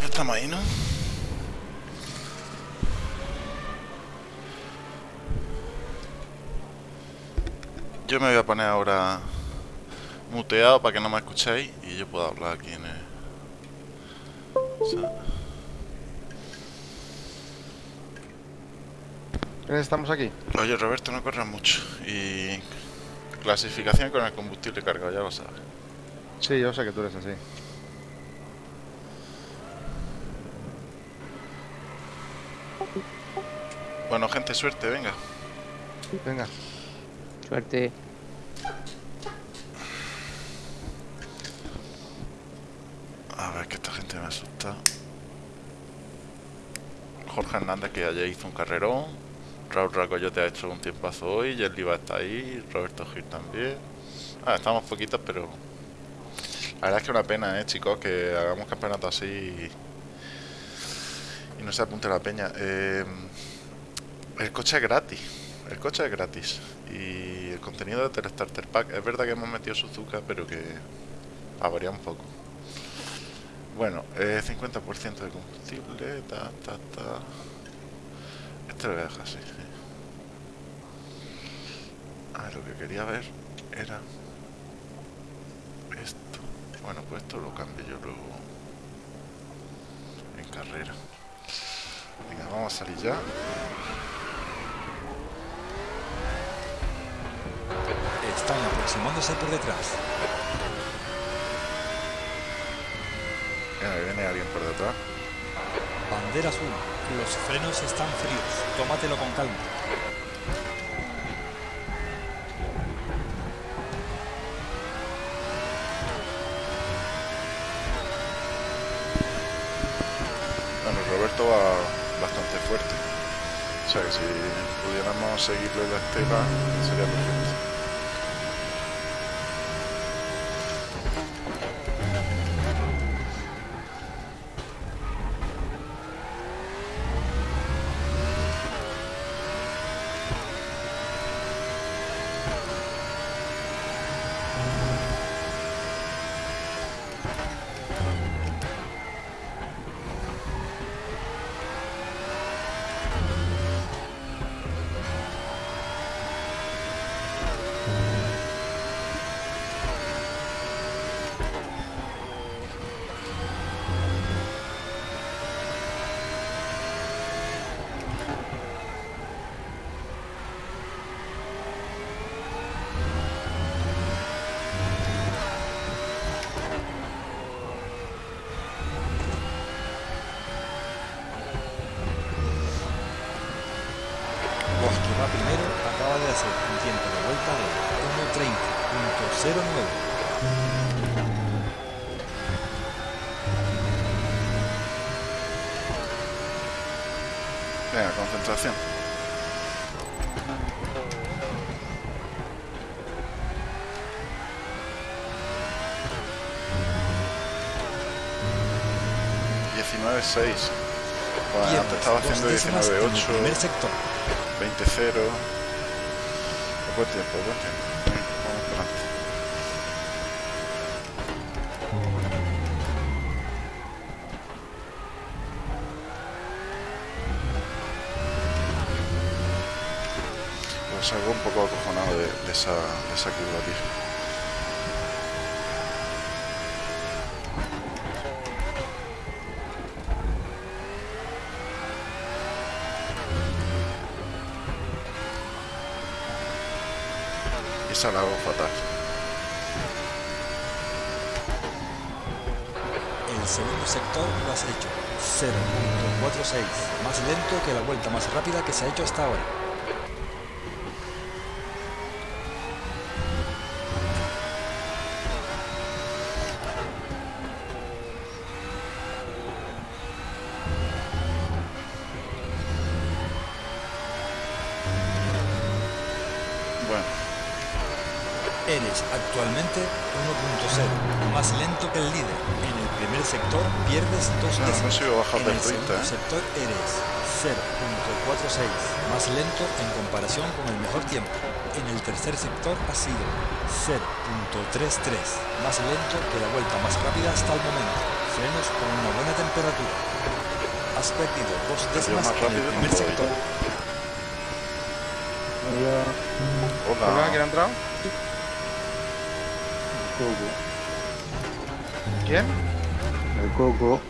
Ya estamos ahí, ¿no? Yo me voy a poner ahora muteado para que no me escuchéis y yo pueda hablar aquí en el... o sea, ¿Quiénes estamos aquí? Oye, Roberto, no corras mucho. Y clasificación con el combustible cargado, ya lo sabes. Sí, yo sé que tú eres así. Bueno, gente, suerte, venga. Venga. A ver, que esta gente me asusta. Jorge Hernández, que ayer hizo un carrerón. Raúl Racoyote ha hecho un tiempazo hoy. Yerli va a estar ahí. Roberto Gil también. Ah, estamos poquitos, pero. La verdad es que una pena, eh, chicos, que hagamos campeonato así y, y no se apunte la peña. Eh, el coche es gratis. El coche es gratis. Y el contenido de Telestarter Pack. Es verdad que hemos metido Suzuka, pero que. a variar un poco. Bueno, eh, 50% de combustible, ta, ta, ta. Este lo voy a dejar así. sí. Ah, lo que quería ver era esto. Bueno, pues esto lo cambio yo luego en carrera. Venga, vamos a salir ya. Aproximándose por detrás. Viene alguien por detrás. Bandera azul. Los frenos están fríos. Tómatelo con calma. Bueno, Roberto va bastante fuerte. O sea que si pudiéramos seguirle la estela sería perfecto. 19.6. Bueno, antes estaba haciendo 19.8. 20.0. Buen tiempo, buen tiempo. Vamos para adelante. Pues salgo un poco acojonado de, de esa, de esa curva, tío. Esa fatal. El segundo sector lo has hecho 0.46, más lento que la vuelta más rápida que se ha hecho hasta ahora. Bueno, Eres actualmente 1.0, más lento que el líder. En el primer sector pierdes dos No, décimas. en el el 30, segundo ¿eh? sector eres 0.46, más lento en comparación con el mejor tiempo. En el tercer sector has sido 0.33, más lento que la vuelta más rápida hasta el momento. Frenos con una buena temperatura. Has perdido dos décimas más en el rápido no primer puedo sector. ¿Problema hola. quién ha entrado? ¿Quién? El coco.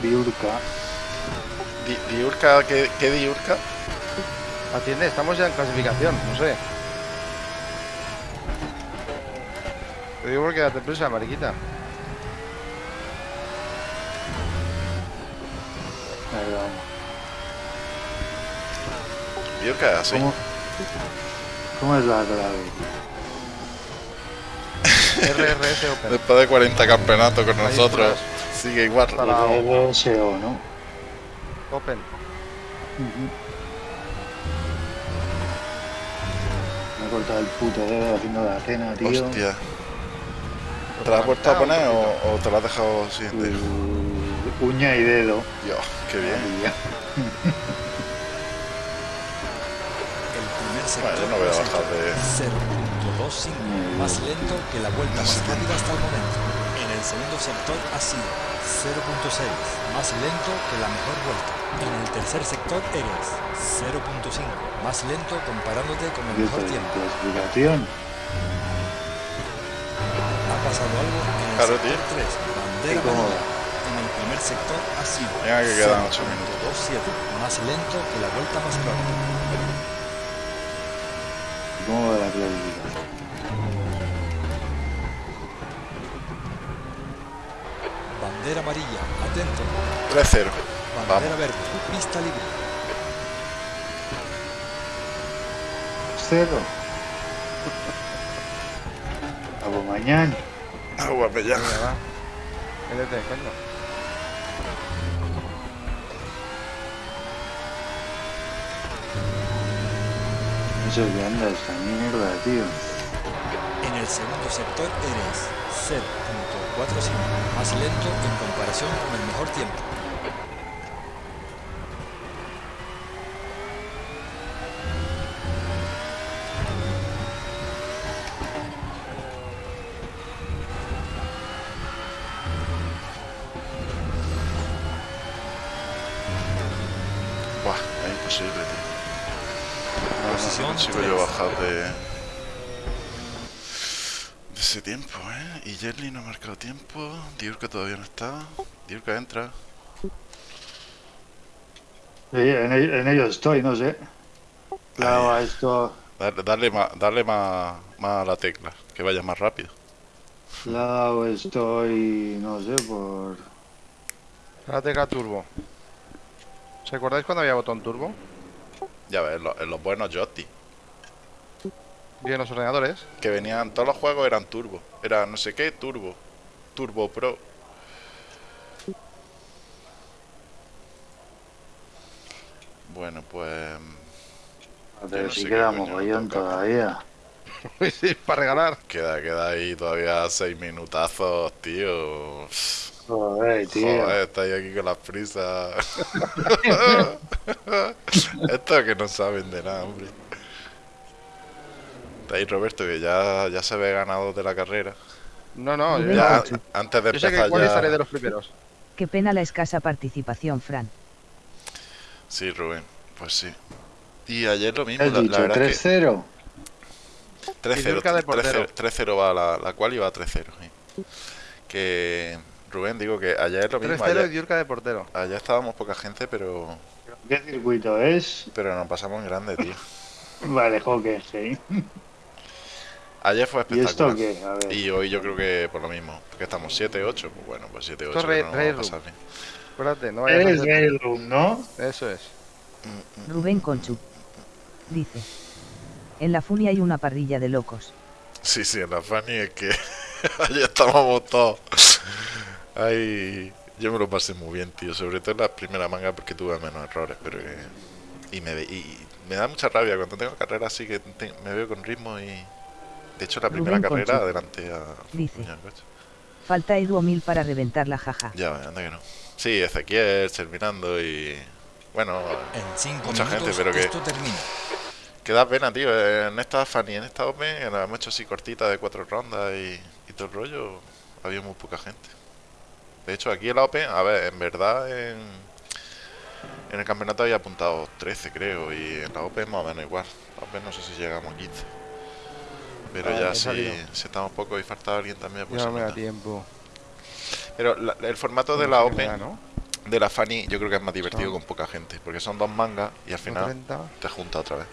Biurka. Di- Diurca, ¿qué, qué Diurca? Atiende, estamos ya en clasificación, no sé. Te digo porque date prisa, mariquita. Ahí vamos. Diurca, así. ¿Cómo, ¿Cómo es la clave? RRS Open. Después de 40 campeonatos con nosotros, sigue igual. Para- RSO, ¿no? Open. Me he cortado el puto dedo haciendo la cena, tío. Hostia. ¿Te la has vuelto a poner o, o te la has dejado? Uh, uña y dedo. Dios, qué bien. El primer sector Bueno, yo no voy a bajar de- 0.25, más lento que la vuelta más rápida hasta el momento. En el segundo sector ha sido 0.6, más lento que la mejor vuelta. En el tercer sector eres 0.5, más lento comparándote con el mejor tiempo. Ha pasado algo en el Claro, sector tío. 3, bandera amarilla. En el primer sector ha sido Venga, que quedan ocho 0.27, más lento que la vuelta más corta. ¿Cómo va la clasificación? Amarilla, atento. 3-0. Bandera Vamos. verde, pista libre. Cero. Vamos mañana. Agua, va. Métete, coño. Eso que anda esta mierda, tío. En el segundo sector eres 0.45, más lento en comparación con el mejor tiempo. Buah, es imposible, tío. No, no sé si Posición consigo tres. yo bajar de... De ese tiempo, ¿eh? Y Jelly no ha marcado tiempo. Diurka todavía no está. Diurka entra. Sí, en, en ello estoy, no sé. Claro, a esto. Dale, dale, más, dale más, más a la tecla, que vaya más rápido. Claro, estoy. No sé, por. La tecla turbo. ¿Os acordáis cuando había botón turbo? Ya ves, en los, en los buenos joystick. Bien, los ordenadores. Que venían, todos los juegos eran turbo. Era no sé qué, turbo. Turbo Pro. Bueno, pues... Ver no si sé qué queda coño mogollón toca. todavía. sí, para regalar. Queda, queda ahí todavía seis minutazos, tío. Joder, tío. Joder, estáis aquí con las prisas. Estos que no saben de nada, hombre. Está ahí Roberto, que ya, ya se ve ganado de la carrera. No, no, yo, Ya, ya- antes de yo sé que empezar igual estaré ya... de los primeros. Qué pena la escasa participación, Fran. Sí, Rubén, pues sí. Y ayer lo ¿Qué mismo, la, la dicho? verdad es que 3-0. 3-0, Diurka de portero. 3-0 3-0 va la, la cual iba a 3-0. sí. Que Rubén, digo que ayer lo mismo, 3-0 y ayer, Diurka de portero. ayer estábamos poca gente, pero ¿Qué circuito es? pero nos pasamos en grande, tío. Vale, hockey, sí. Ayer fue ¿Y esto espectacular. qué? A ver. Y hoy yo creo que por lo mismo, porque estamos 7-8, pues bueno, pues 7-8 Esto es Rey- no Rey pasar bien. Acuérdate, no vayas a Es hacer- Game Room, ¿no? Eso es. Rubén Conchu. Dice. En la Funi hay una parrilla de locos. Sí, sí, en la Fanny es que ayer estábamos todos. Ahí yo me lo pasé muy bien, tío, sobre todo en la primera manga porque tuve menos errores, pero que- y me y me da mucha rabia cuando tengo carreras así que te- me veo con ritmo y de hecho la primera Rubén carrera Concha. adelante a Dice. Falta Edu Mil para reventar la jaja. Ya, anda que no. Sí, Ezequiel terminando y bueno, En 5 Mucha minutos gente, pero que- esto termina. Que da pena, tío. En esta Fanny, en esta Open, que la hemos hecho así cortita de cuatro rondas y, y todo el rollo, había muy poca gente. De hecho, aquí en la Open, a ver, en verdad, en, en el campeonato había apuntado 13, creo, y en la Open más o menos igual. La Open no sé si llegamos a 15. Pero Ah, ya si, si estamos pocos y falta alguien también, pues ya no me da tiempo. Pero la- el formato de No la Open, da, ¿no? de la Fanny, yo creo que es más divertido Son- con poca gente, porque son dos mangas y al final 30. te junta otra vez.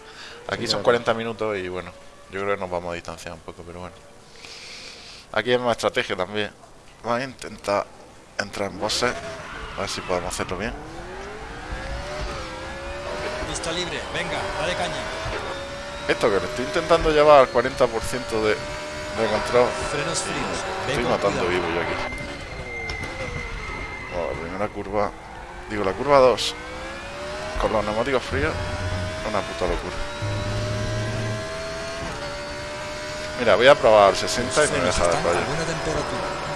Aquí Sí, son claro. 40 minutos y bueno, yo creo que nos vamos a distanciar un poco, pero bueno. Aquí es más estrategia también. Vamos a intentar entrar en bosses, a ver si podemos hacerlo bien. Pista libre, venga, dale caña. Esto que le estoy intentando llevar al 40% de, de control, Frenos fríos. Estoy matando vivo yo aquí. Bueno, la primera curva, digo la curva 2, con los neumáticos fríos, una puta locura. Mira, voy a probar 60 y me de están a buena temperatura.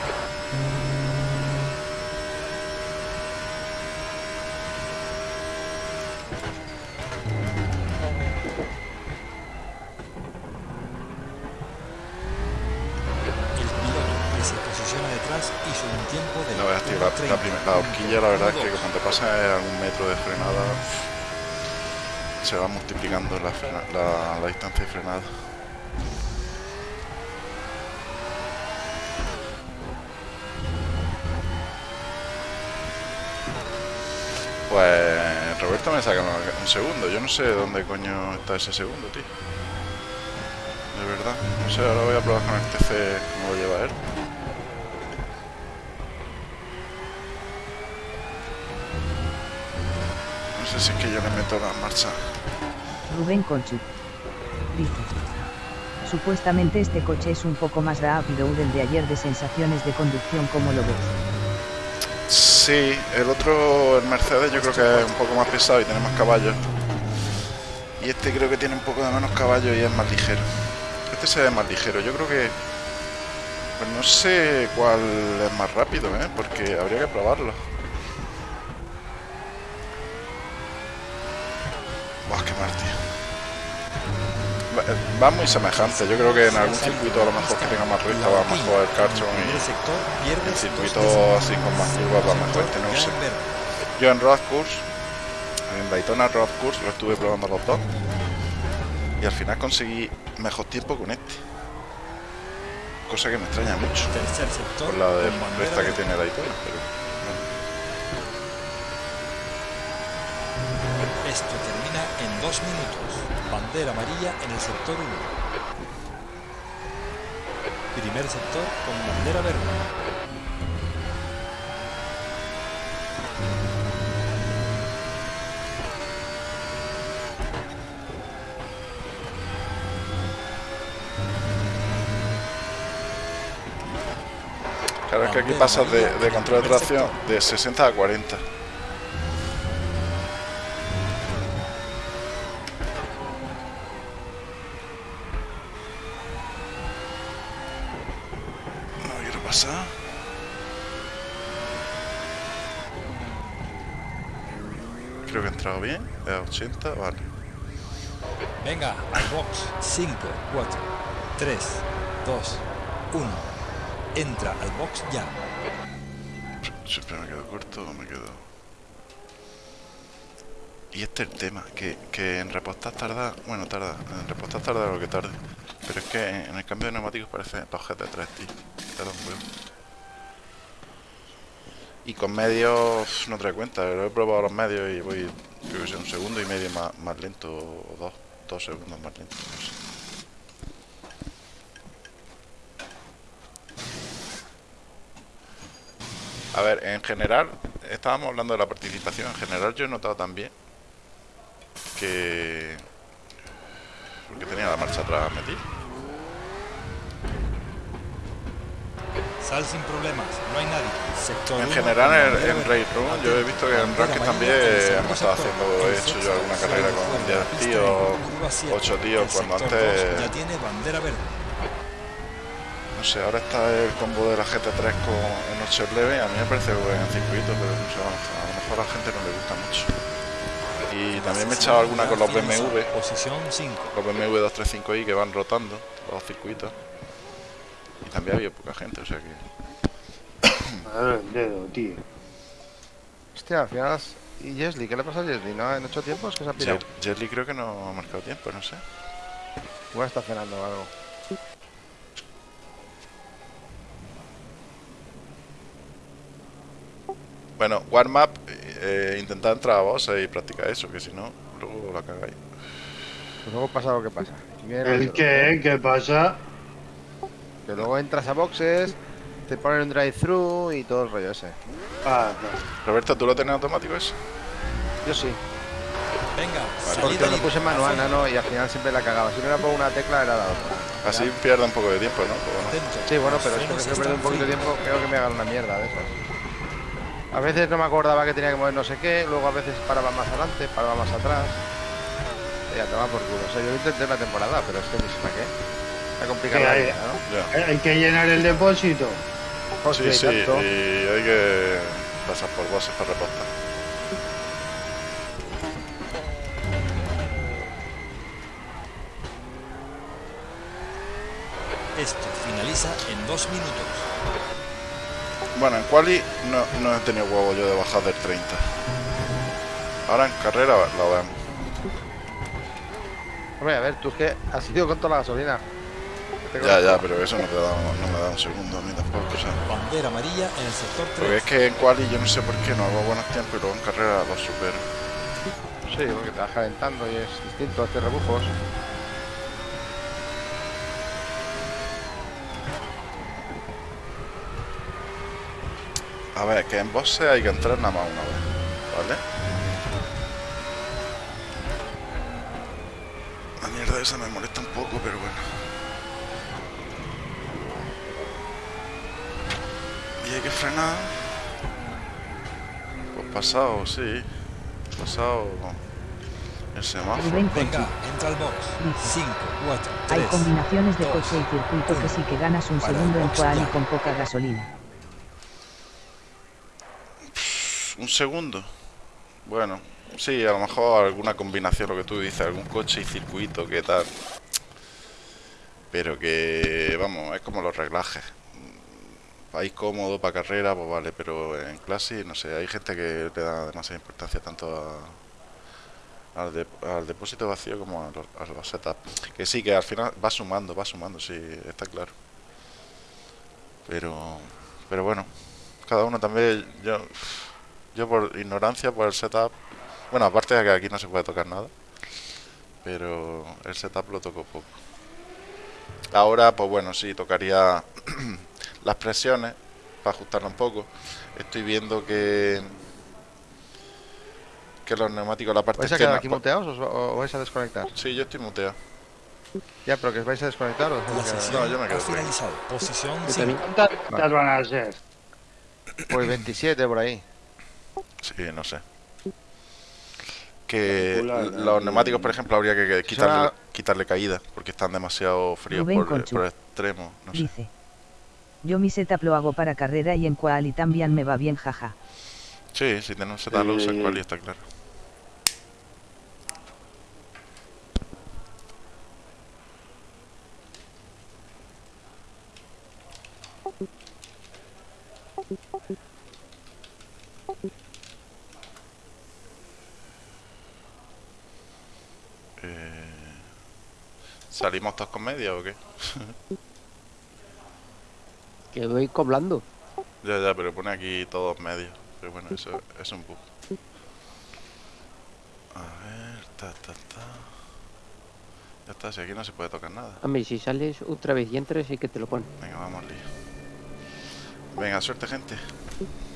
Horquilla la verdad es que cuando te pasas a un metro de frenada se va multiplicando la, la distancia de frenada. Pues Roberto me saca un segundo. Yo no sé dónde coño está ese segundo, tío. De verdad. No sé, ahora voy a probar con el TC cómo lo lleva él. Es que yo le meto la marcha. Rubén Conchu. Dice. Supuestamente este coche es un poco más rápido del de ayer de sensaciones de conducción como lo ves. Sí, el otro, el Mercedes, yo creo que es un poco más pesado y tiene más caballos. Y este creo que tiene un poco de menos caballos y es más ligero. Este se ve más ligero. Yo creo que... Pues no sé cuál es más rápido, ¿eh? Porque habría que probarlo. Buah, qué mal, tío. Va- muy semejante. Yo creo que en algún circuito a lo mejor que tenga más recta va mejor el Cartron En y sector pierde el circuito dos décimas. así con más curvas va mejor este, no sé. en. Yo en Road Course, en Daytona Road Course, lo estuve probando los dos. Y al final conseguí mejor tiempo con este. Cosa que me extraña mucho. Por la de recta que tiene Daytona. Pero. Esto termina en dos minutos. Bandera amarilla en el sector 1. Primer sector con bandera verde. Claro, es que aquí pasas de, de control de tracción de 60 a 40. No quiero pasar. Creo que he entrado bien. A 80, vale. Venga, al box. 5, 4, 3, 2, 1. Entra al box ya. Siempre me quedo corto o me quedo. Y este es el tema, que, que en repostar tarda, bueno, tarda, en repostar tarda lo que tarde. Pero es que en el cambio de neumáticos parece los GT3, tío. Un huevo. Y con medios no trae cuenta, lo he probado los medios y voy, creo que sea un segundo y medio más, más lento, o dos, dos segundos más lento, no sé. A ver, en general, estábamos hablando de la participación. En general, yo he notado también que. Porque tenía la marcha atrás metida. Sal sin problemas, no hay nadie. Sector En general, en, en verde. Race Room, yo he visto que en amarilla también hemos estado haciendo, he hecho yo alguna carrera con fuera, 10 la pista tíos, en curva siete. 8 tíos, cuando antes, Ya tiene bandera verde. no sé, ahora está el combo de la GT3 con en 8 leve, a mí me parece buen circuito, pero no sé, a lo mejor a la gente no le gusta mucho. Y también me he echado alguna con los BMW, Posición 5. los BMW 235i que van rotando los circuitos. Y también había poca gente, o sea que... Madre el dedo, tío. Hostia, al final. ¿Y Jesly? ¿Qué le pasa a Jesly? ¿No? ¿En ocho tiempos que se ha pirado? Jerry creo que no ha marcado tiempo, no sé. Igual está cenando o algo. Bueno, warm-up, eh, intentad entrar a boss y practicar eso, que si no, luego la cagáis. Pues luego pasa lo que pasa. ¿El qué? ¿Qué pasa? Que luego entras a boxes, te ponen un drive-thru y todo el rollo ese. Ah, no. Roberto, ¿tú lo tienes automático eso? Yo sí. Venga, Porque salida lo puse manual, no, y al final siempre la cagaba. Si no era por una tecla, era la otra. Así pierde un poco de tiempo, ¿no? Pues. Sí, bueno, pero es que perder un poquito de tiempo, creo que me hagan una mierda de esas. A veces no me acordaba que tenía que mover no sé qué, luego a veces paraba más adelante, paraba más atrás. Y ya toma por culo. O sea, yo lo intenté una temporada, pero es que ni sé para qué. Está complicado Sí, la hay- vida, ¿no? ya. Hay que llenar el depósito. Hostia, Sí, y sí, tanto. y hay que pasar por bosses para repostar. Esto finaliza en dos minutos. Bueno, en quali no, no he tenido huevo yo de bajar del 30. Ahora en carrera lo vemos. Hombre, a ver, tú es que has ido con toda la gasolina. Ya, ya, pero eso no, te da, no me da un segundo a mí tampoco. O sea, Bandera amarilla en el sector porque 3. es que en quali yo no sé por qué no hago buenos tiempos y luego en carrera los supero. Sí, porque te vas calentando y es distinto hacer rebujos. A ver, que en boxe hay que entrar nada más una vez, ¿vale? La mierda esa me molesta un poco, pero bueno. Y hay que frenar. Pues pasado, sí. Pasado el semáforo. Venga, entra al box. 5, 4, 3. Hay combinaciones de coche y circuito que sí que ganas un segundo en cual y con poca gasolina. Un segundo. Bueno, sí, a lo mejor alguna combinación, lo que tú dices, algún coche y circuito, que tal. Pero que, vamos, es como los reglajes. País cómodo para carrera, pues vale, pero en clase, no sé, hay gente que le da demasiada importancia tanto al, de- al depósito vacío como a los, a los setups. Que sí, que al final va sumando, va sumando, sí, está claro. Pero, pero bueno, cada uno también, yo, yo por ignorancia, por el setup, bueno, aparte de que aquí no se puede tocar nada, pero el setup lo toco poco. Ahora, pues bueno, sí, tocaría las presiones para ajustarlo un poco. Estoy viendo que que los neumáticos, la parte ¿Vais a quedar aquí muteados o o vais a desconectar? Sí, yo estoy muteado. Ya, pero que os vais a desconectar o os vais La a quedar? sesión No, yo me quedo finalizado. Posición Yo 5. también. ¿Cuántas van a ser? Pues 27 por ahí. Sí, no sé. Que los neumáticos, por ejemplo, habría que quitarle, suena- quitarle caída, porque están demasiado fríos por, por extremo. No sé. Yo mi setup lo hago para carrera y en cual y también me va bien, jaja. Sí, si tenemos setup lo usa en Eh, quali, está claro. Eh, ¿Salimos todos con media o qué? Que voy coblando. Ya, ya, pero pone aquí todos medios. Pero bueno, eso es un bug. A ver, ta, ta, ta. Ya está, si aquí no se puede tocar nada. A mí, si sales otra vez y entras, sí que te lo ponen. Venga, vamos lío. Venga, suerte, gente.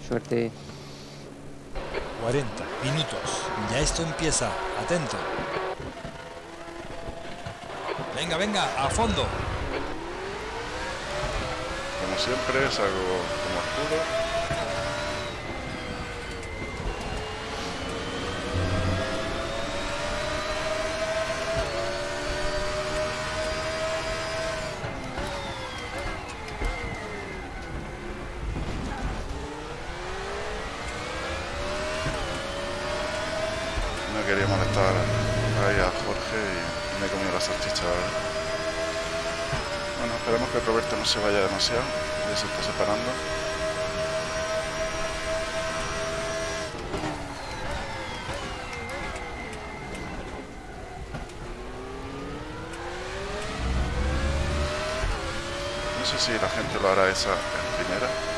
Suerte. 40 minutos. Ya esto empieza. Atento. Venga, venga, a fondo. Como siempre, salgo como Arturo. No quería molestar ahí a Jorge y me he comido la salchicha, ¿verdad? Bueno, esperemos que Roberto no se vaya demasiado. Ya se está separando. No sé si la gente lo hará esa en primera.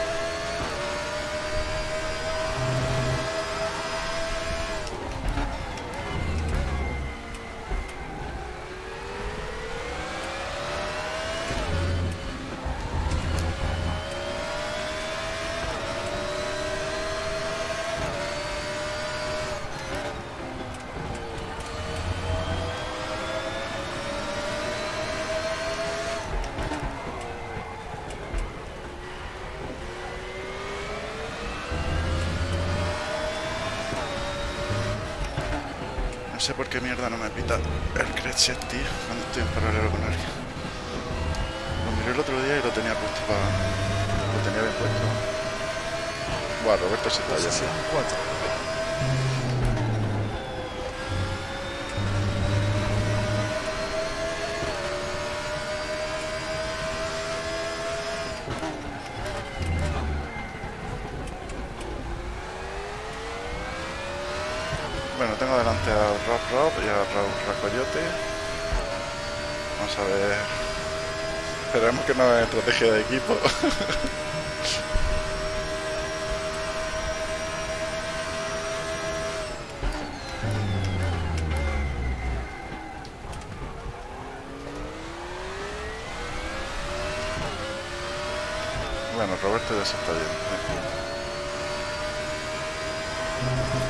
Sé por qué mierda no me pita el Cretchet, tío, cuando estoy en paralelo con alguien. Lo miré el otro día y lo tenía puesto para... Lo tenía bien puesto. Buah, Roberto se está yendo. 4. Bueno, tengo delante a Rob Rob y a Raúl Racoyote. Vamos a ver Esperemos que no es estrategia de equipo. Bueno, Roberto ya se está yendo. ¿eh? Mierda.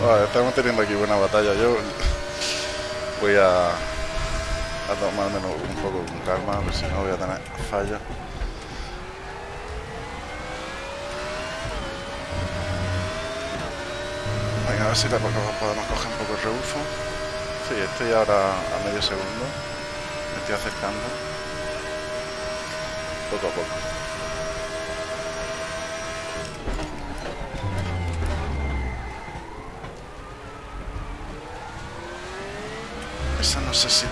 Vale, estamos teniendo aquí buena batalla. Yo voy a, a tomármelo un poco con calma, a ver si no voy a tener fallos. Venga, a ver si la podemos podemos coger un poco el rebufo. Sí, estoy ahora a medio segundo. Me estoy acercando. Poco a poco.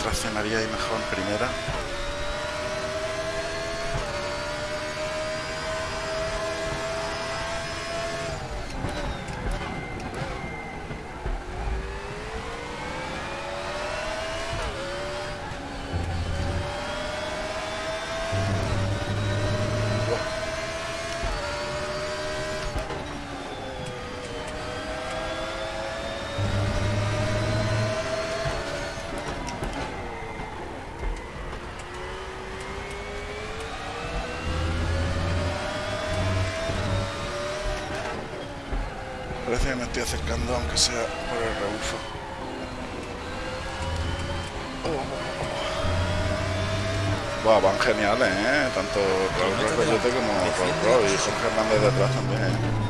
Traccionaría ahí mejor primera. Parece que me estoy aunque sea por el rebufo. Buah, van geniales, ¿eh? Tanto Raúl Recoyote como Raúl Roy y Jorge Hernández detrás también, ¿eh?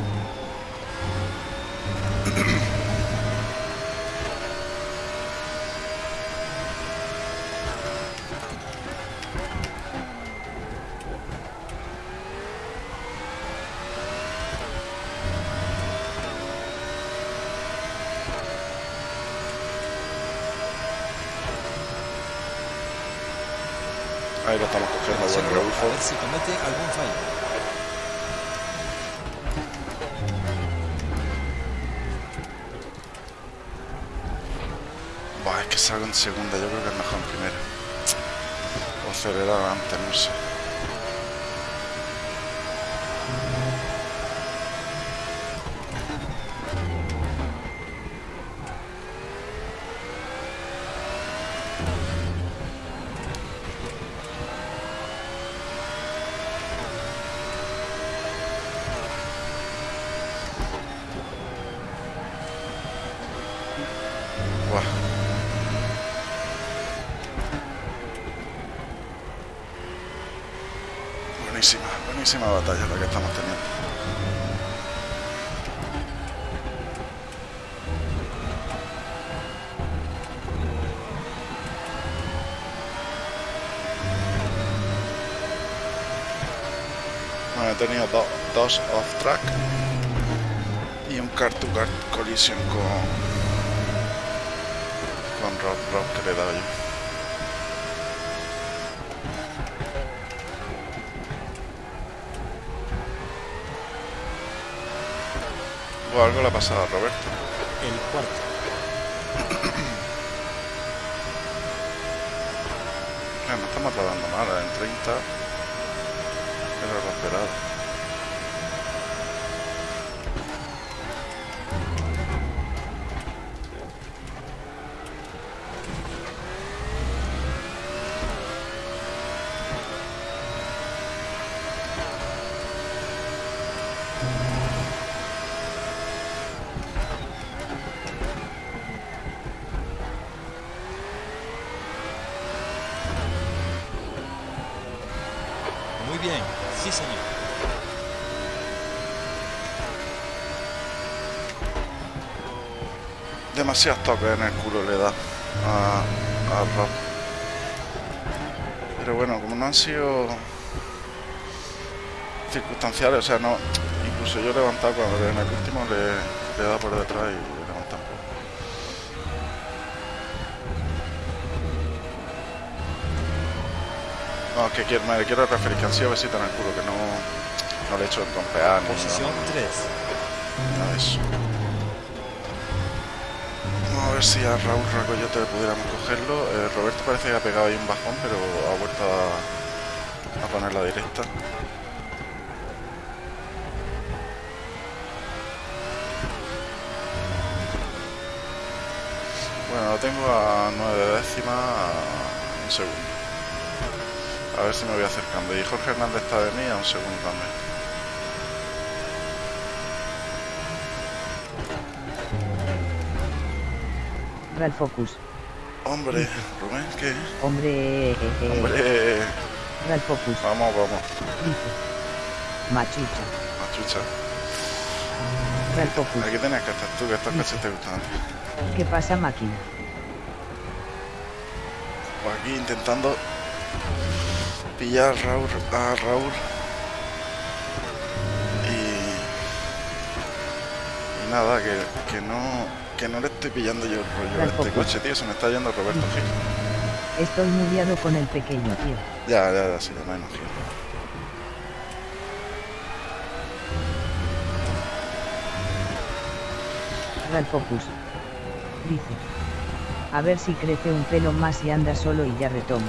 Ahí lo estamos cogiendo, buen a rebufo. ver si comete algún fallo. Buah, es que salgo en segunda, yo creo que es mejor en primera. O acelerar antes, no sé. Buah. Buenísima batalla la que estamos teniendo. Bueno, he tenido do- dos off-track y un car-to-car collision con, con Rob Rob que le he dado yo. O algo le ha pasado a Roberto. El cuarto. No estamos rodando mal, eh, en 30 era lo esperado. Demasiados toques en el culo le da a, a Rob. Pero bueno, como no han sido circunstanciales, o sea, no. Incluso yo he levantado cuando en el último le, le dado por detrás y le he levantado un poco. No, que quiero, me quiero referir que han sido besitos en el culo, que no, no le he hecho trompear ni Posición 3. nada de eso. Ver si a Raúl Racoyote pudiéramos cogerlo. Eh, Roberto parece que ha pegado ahí un bajón, pero ha vuelto a, a poner la directa. Bueno, lo tengo a 9 décimas, un segundo. A ver si me voy acercando. Y Jorge Hernández está de mí a un segundo también. Ralph Focus. Hombre, Rubén, ¿qué? Hombre. eh, eh, Hombre, Ralph Focus. vamos, vamos. Dice. Machucha. Machucha. Ralph Focus. Aquí tenías que estar tú, que estos coches te gustan. ¿Qué pasa, máquina? Pues aquí intentando pillar a Raúl, a Raúl. Y, y nada, que, que no que no le estoy pillando yo el rollo a este coche, tío. Se me está yendo Roberto Gil. Estoy mudiado con el pequeño, tío. Ya, ya, ya, sí, ya me imagino. Ralph Focus. Dice. A ver si crece un pelo más y anda solo y ya retomo.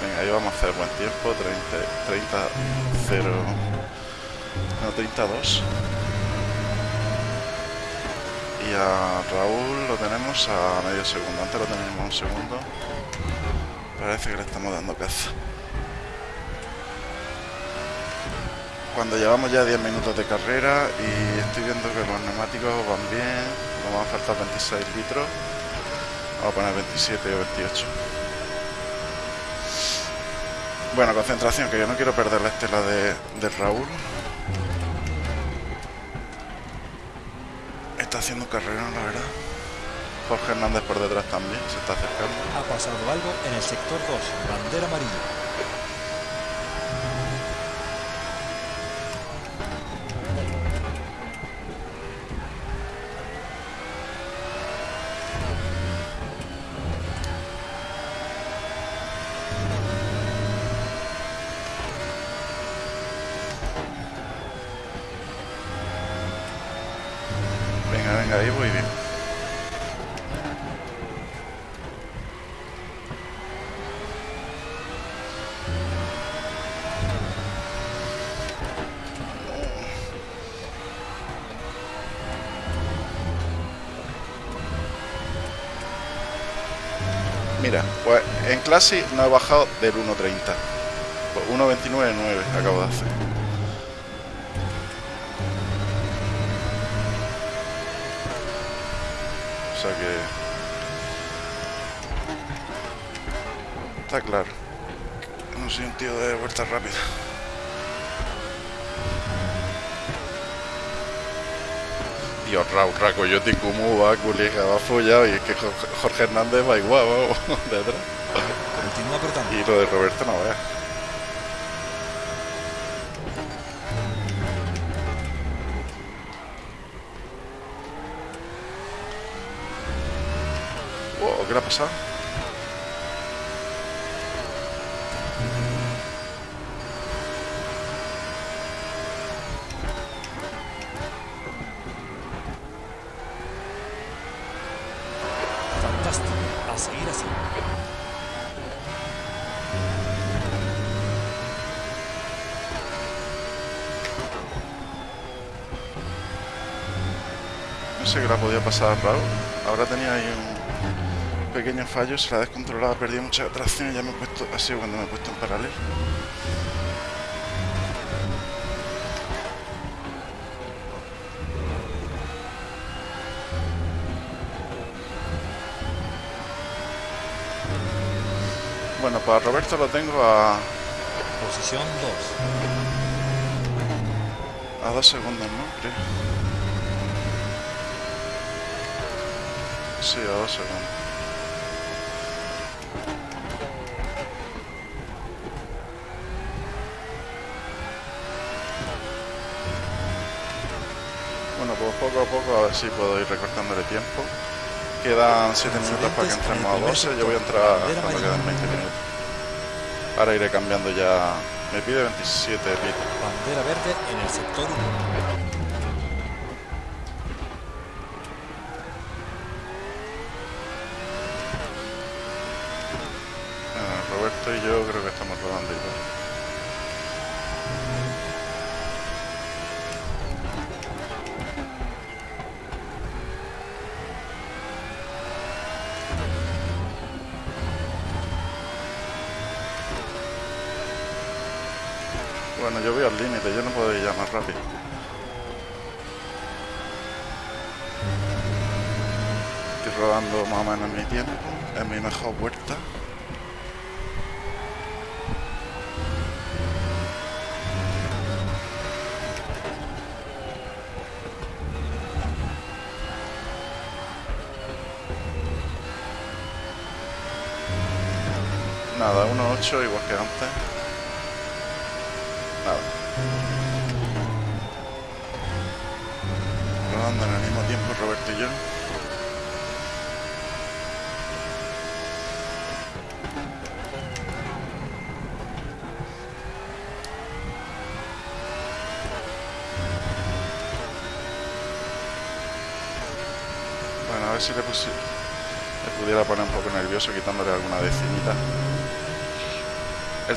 Venga, ahí vamos a hacer buen tiempo. 30, 30 0. No, 32. Y a Raúl lo tenemos a medio segundo. Antes lo teníamos un segundo. Parece que le estamos dando caza. Cuando llevamos ya 10 minutos de carrera y estoy viendo que los neumáticos van bien, nos van a faltar 26 litros. Vamos a poner 27 o 28. Bueno, concentración, que yo no quiero perder la estela de Raúl. Haciendo un carrerón, la verdad. Jorge Hernández por detrás también, se está acercando. Ha pasado algo en el sector 2. Bandera amarilla. Clase no he bajado del 1.30. Pues 1.29.9 acabo de hacer. O sea que... Está claro. No soy un tío de vuelta rápida. Dios, Raúl Racoyote, ¿cómo va, colega? Va follado y es que Jo- Jorge Hernández va igual, vamos, de atrás. Continúa apretando. Y lo de Roberto no veas. Wow, ¿qué le ha pasado? pasada raro. Ahora tenía ahí un pequeño fallo, se la ha descontrolado, ha perdido mucha tracción y ya me he puesto así cuando me he puesto en paralelo. Bueno, para Roberto lo tengo a... Posición 2. A dos segundos, ¿no? Creo. Sí, ahora se Bueno, pues poco a poco a ver si puedo ir recortándole tiempo. Quedan 7 minutos para que entremos a 12, yo voy a entrar cuando quedan 20 minutos. Ahora iré cambiando ya. Me pide 27 litros. Bandera verde en el sector 1.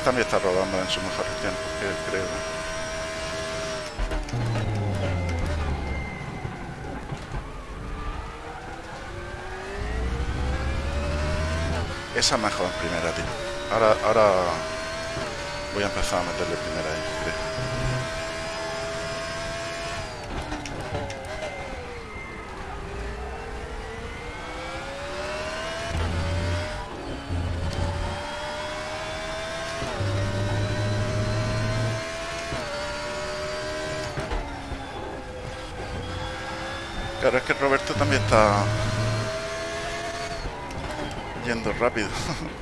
Él también está rodando en sus mejores tiempos, creo. Esa mejor primera, tío. Ahora, ahora voy a empezar a meterle primera ahí, creo. rápido.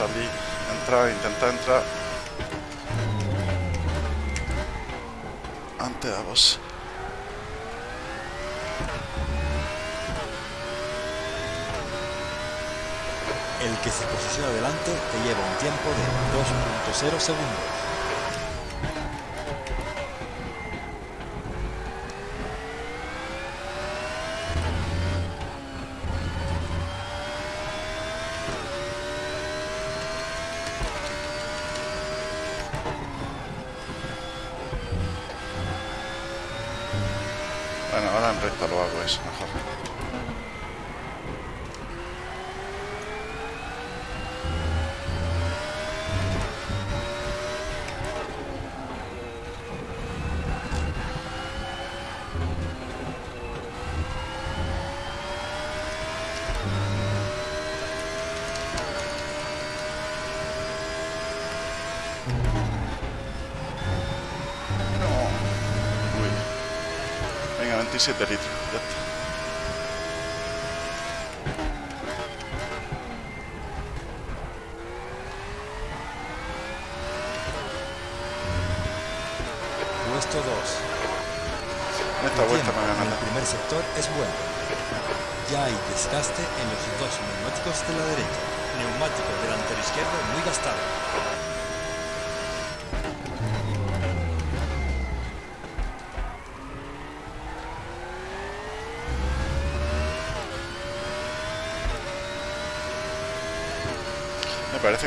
salí, entrar, intentar entrar. Antes a vos. El que se posiciona adelante te lleva un tiempo de 2.0 segundos.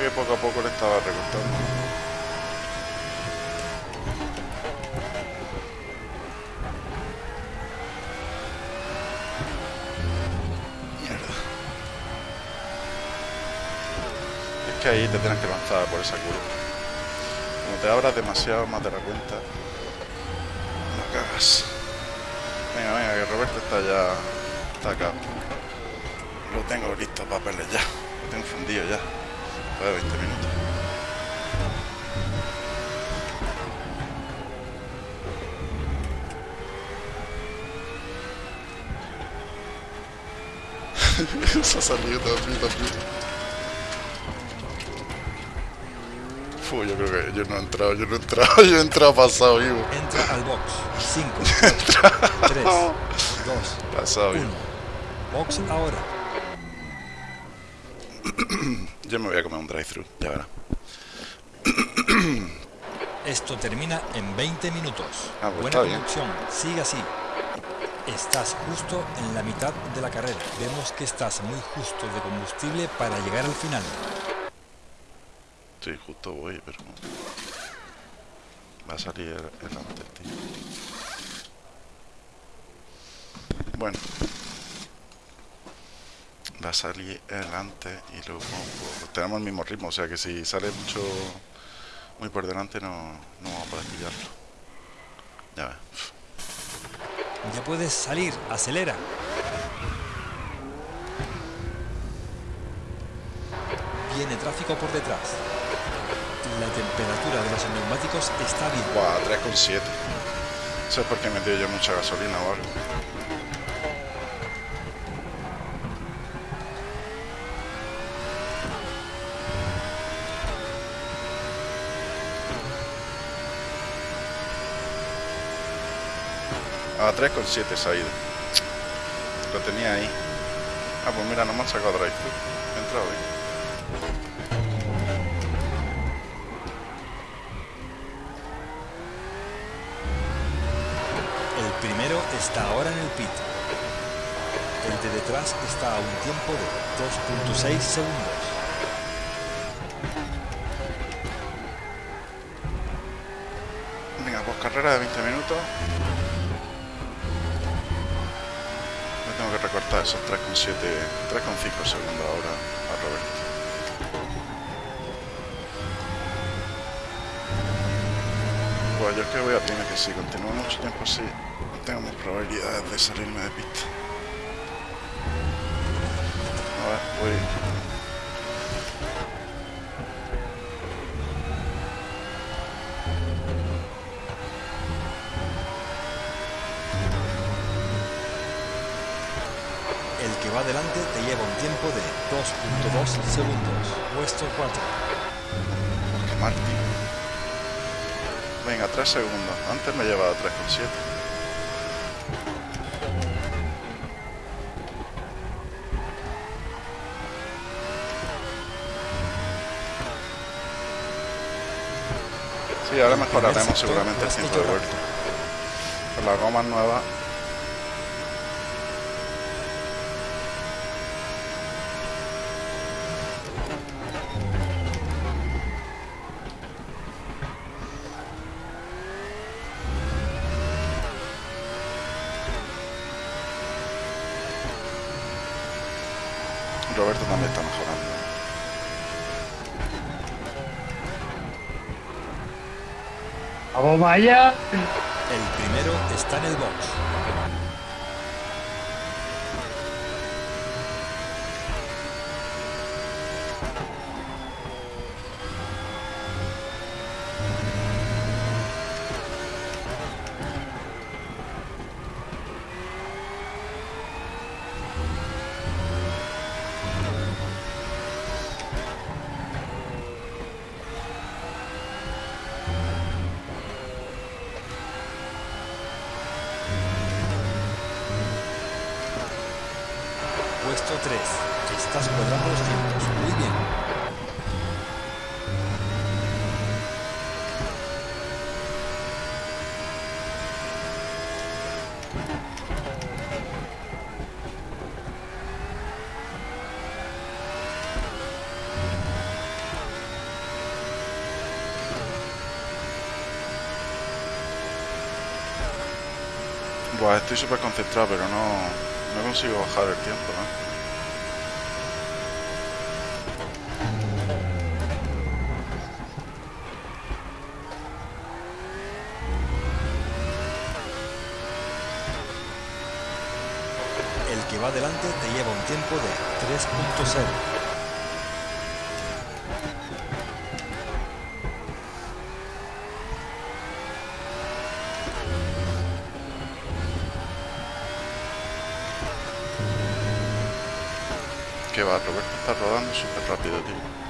Que poco a poco le estaba recortando. Mierda. Es que ahí te tienes que lanzar por esa curva. Como te abras demasiado más de la cuenta, no cagas. Venga, venga, que Roberto está ya. está acá. Lo tengo listo para pelear ya. Lo tengo fundido ya. De 20 minutos. Se ha salido también. Fu, yo creo que yo no he entrado, yo no he entrado, yo he entrado pasado vivo. Entra al box. 5, 3, 2, Pasado 1. vivo. Box ahora. Yo me voy a comer un drive-thru, ya verás. Esto termina en 20 minutos. Ah, pues Buena conducción. Sigue así. Estás justo en la mitad de la carrera. Vemos que estás muy justo de combustible para llegar al final. Sí, justo voy, pero. Va a salir el, el antes, tío. Bueno. Va a salir el antes y luego pues, tenemos el mismo ritmo, o sea que si sale mucho muy por delante no, no vamos a poder pillarlo. Ya ves. Ya puedes salir. Acelera. Viene tráfico por detrás. La temperatura de los neumáticos está bien. Buah, 3,7. Eso es porque he metido yo mucha gasolina o algo. A 3,7 se ha ido. Lo tenía ahí. Ah, pues mira, no me han sacado drive He entrado ahí. El primero está ahora en el pit. El de detrás está a un tiempo de 2.6 segundos. Venga, pues carrera de 20 minutos. Recortar esos 3,7, 3,5 segundos ahora a Roberto. Pues yo es que voy a primero que si continúo mucho tiempo así, tengo más probabilidades de salirme de pista. A ver, voy. El que va adelante te lleva un tiempo de 2.2 segundos. Puesto 4. Porque Martín. Venga, 3 segundos. Antes me llevaba 3,7. Sí, ahora mejoraremos seguramente el tiempo de vuelta. Con las gomas nuevas. Roberto también está mejorando. ¡Vamos, vaya! El primero está en el box. Puesto 3. Estás cuadrando los tiempos. Muy bien. Buah, estoy súper concentrado, pero no, no consigo bajar el tiempo. El que va adelante te lleva un tiempo de 3.0. está rodando súper rápido, tío.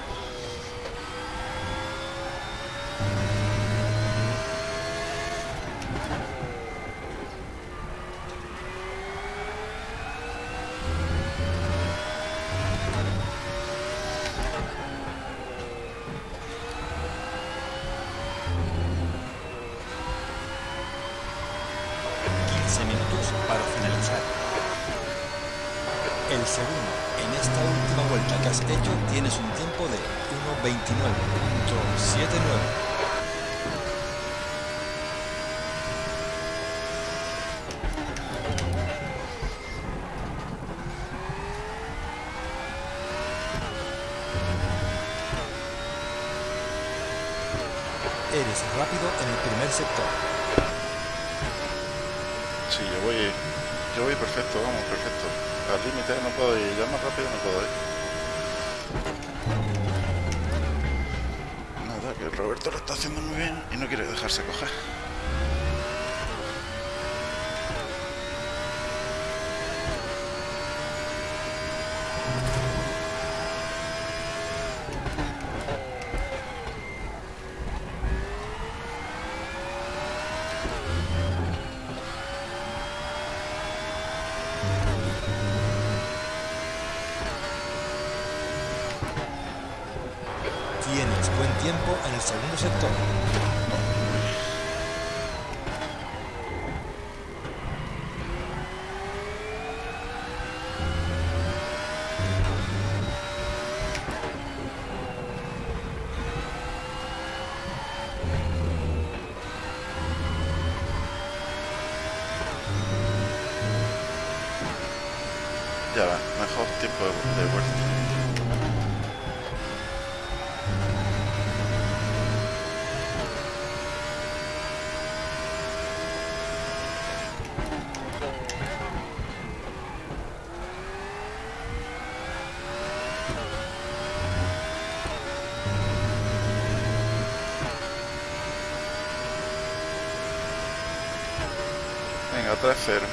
trasero.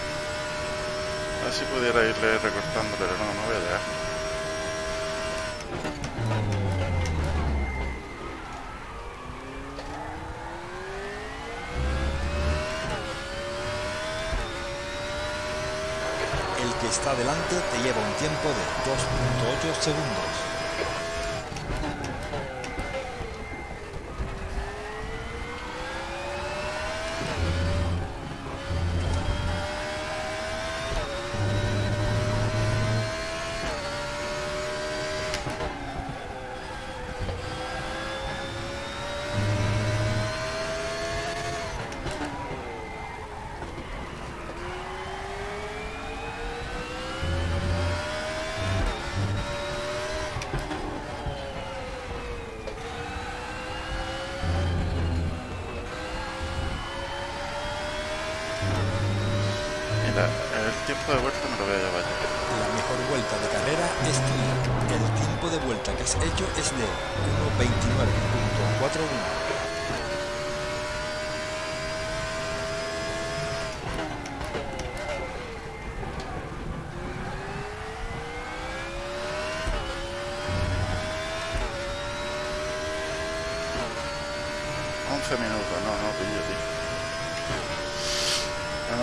A ver si pudiera irle recortando, pero no, no voy a llegar. El que está delante te lleva un tiempo de 2.8 segundos.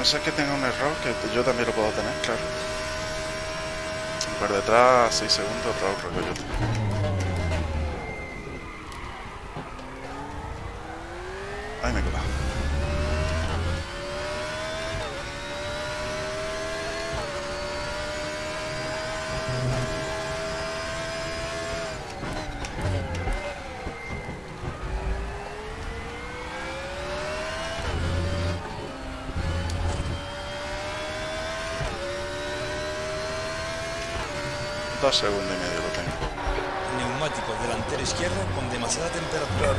Ser que tenga un error, que yo también lo puedo tener, claro. Por detrás, 6 segundos, otro rollo. Ay, me he colado. Dos segundos y medio lo tengo. Neumático delantero izquierdo con demasiada temperatura.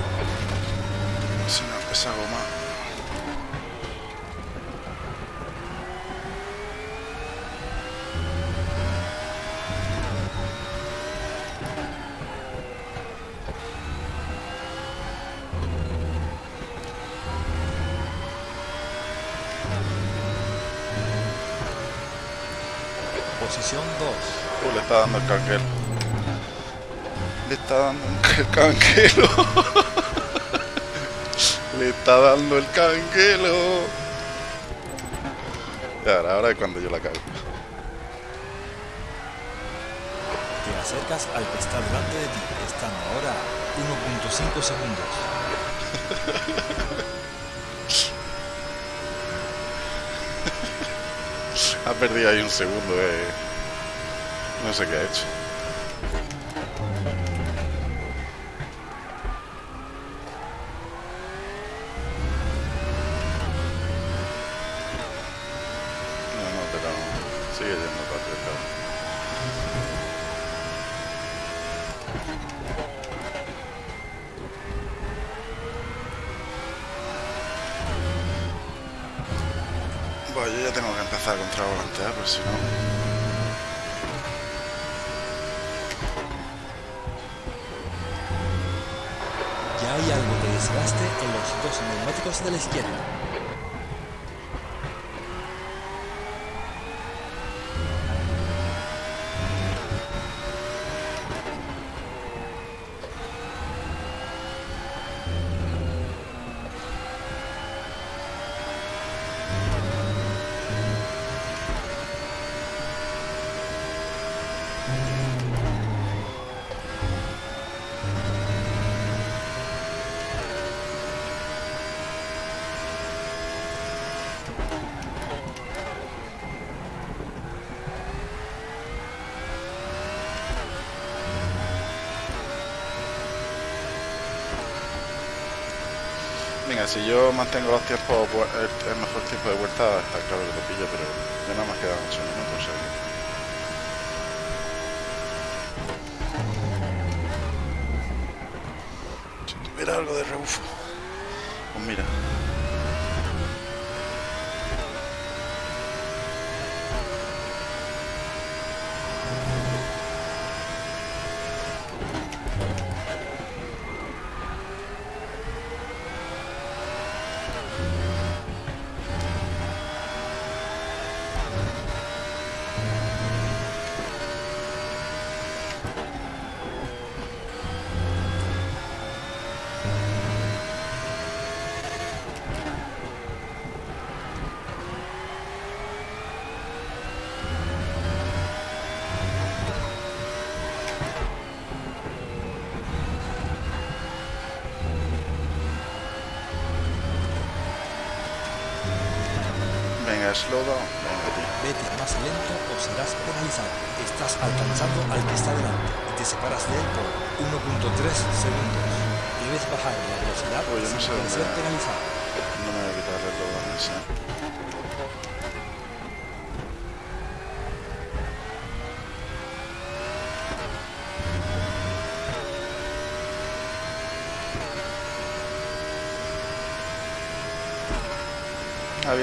Si no, esa goma. Posición 2. Uh, le está dando el canguelo. Le está dando el canguelo. le está dando el canguelo. Ahora, ahora es cuando yo la cago. Te acercas al que está delante de ti, estando ahora a 1.5 segundos. Ha perdido ahí un segundo, eh. No sé qué ha hecho. Yo ya tengo que empezar a contravolantear, por si no. Desgaste en los dos neumáticos de la izquierda. Si yo mantengo los tiempos, el, mejor tiempo de vuelta, está claro que lo pillo, pero ya nada más quedan 8 minutos. tuviera algo de rebufo. Pues mira.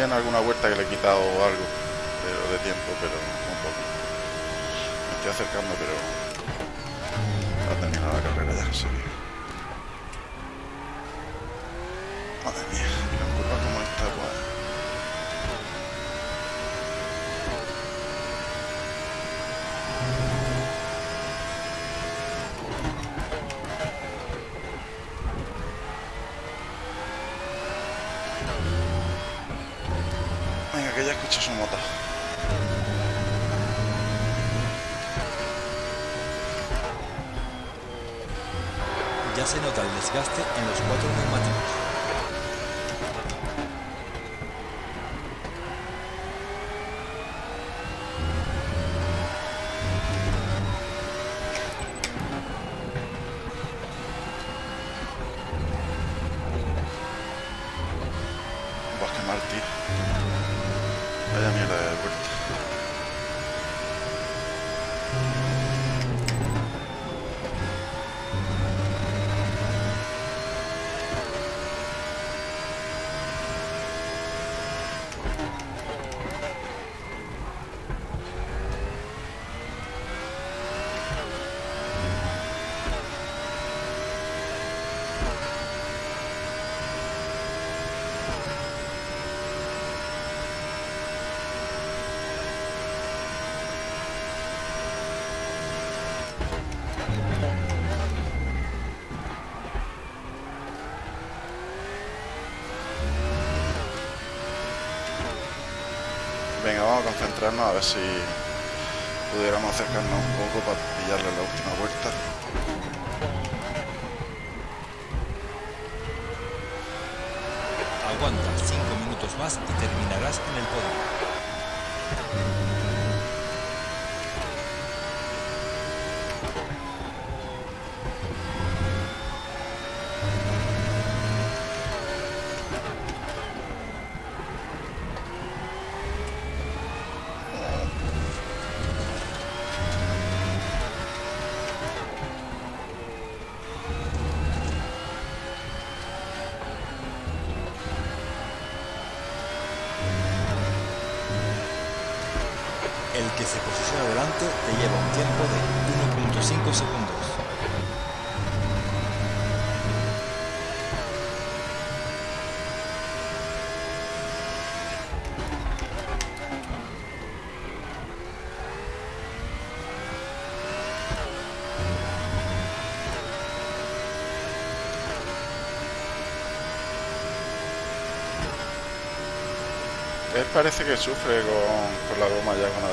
en alguna vuelta que le he quitado algo pero de tiempo, pero un poco. Me estoy acercando, pero vite. À la a ver si pudiéramos acercarnos un poco para pillarle la última vuelta. Aguanta 5 minutos más y terminarás en el podio. parece que sufre con, con la goma ya con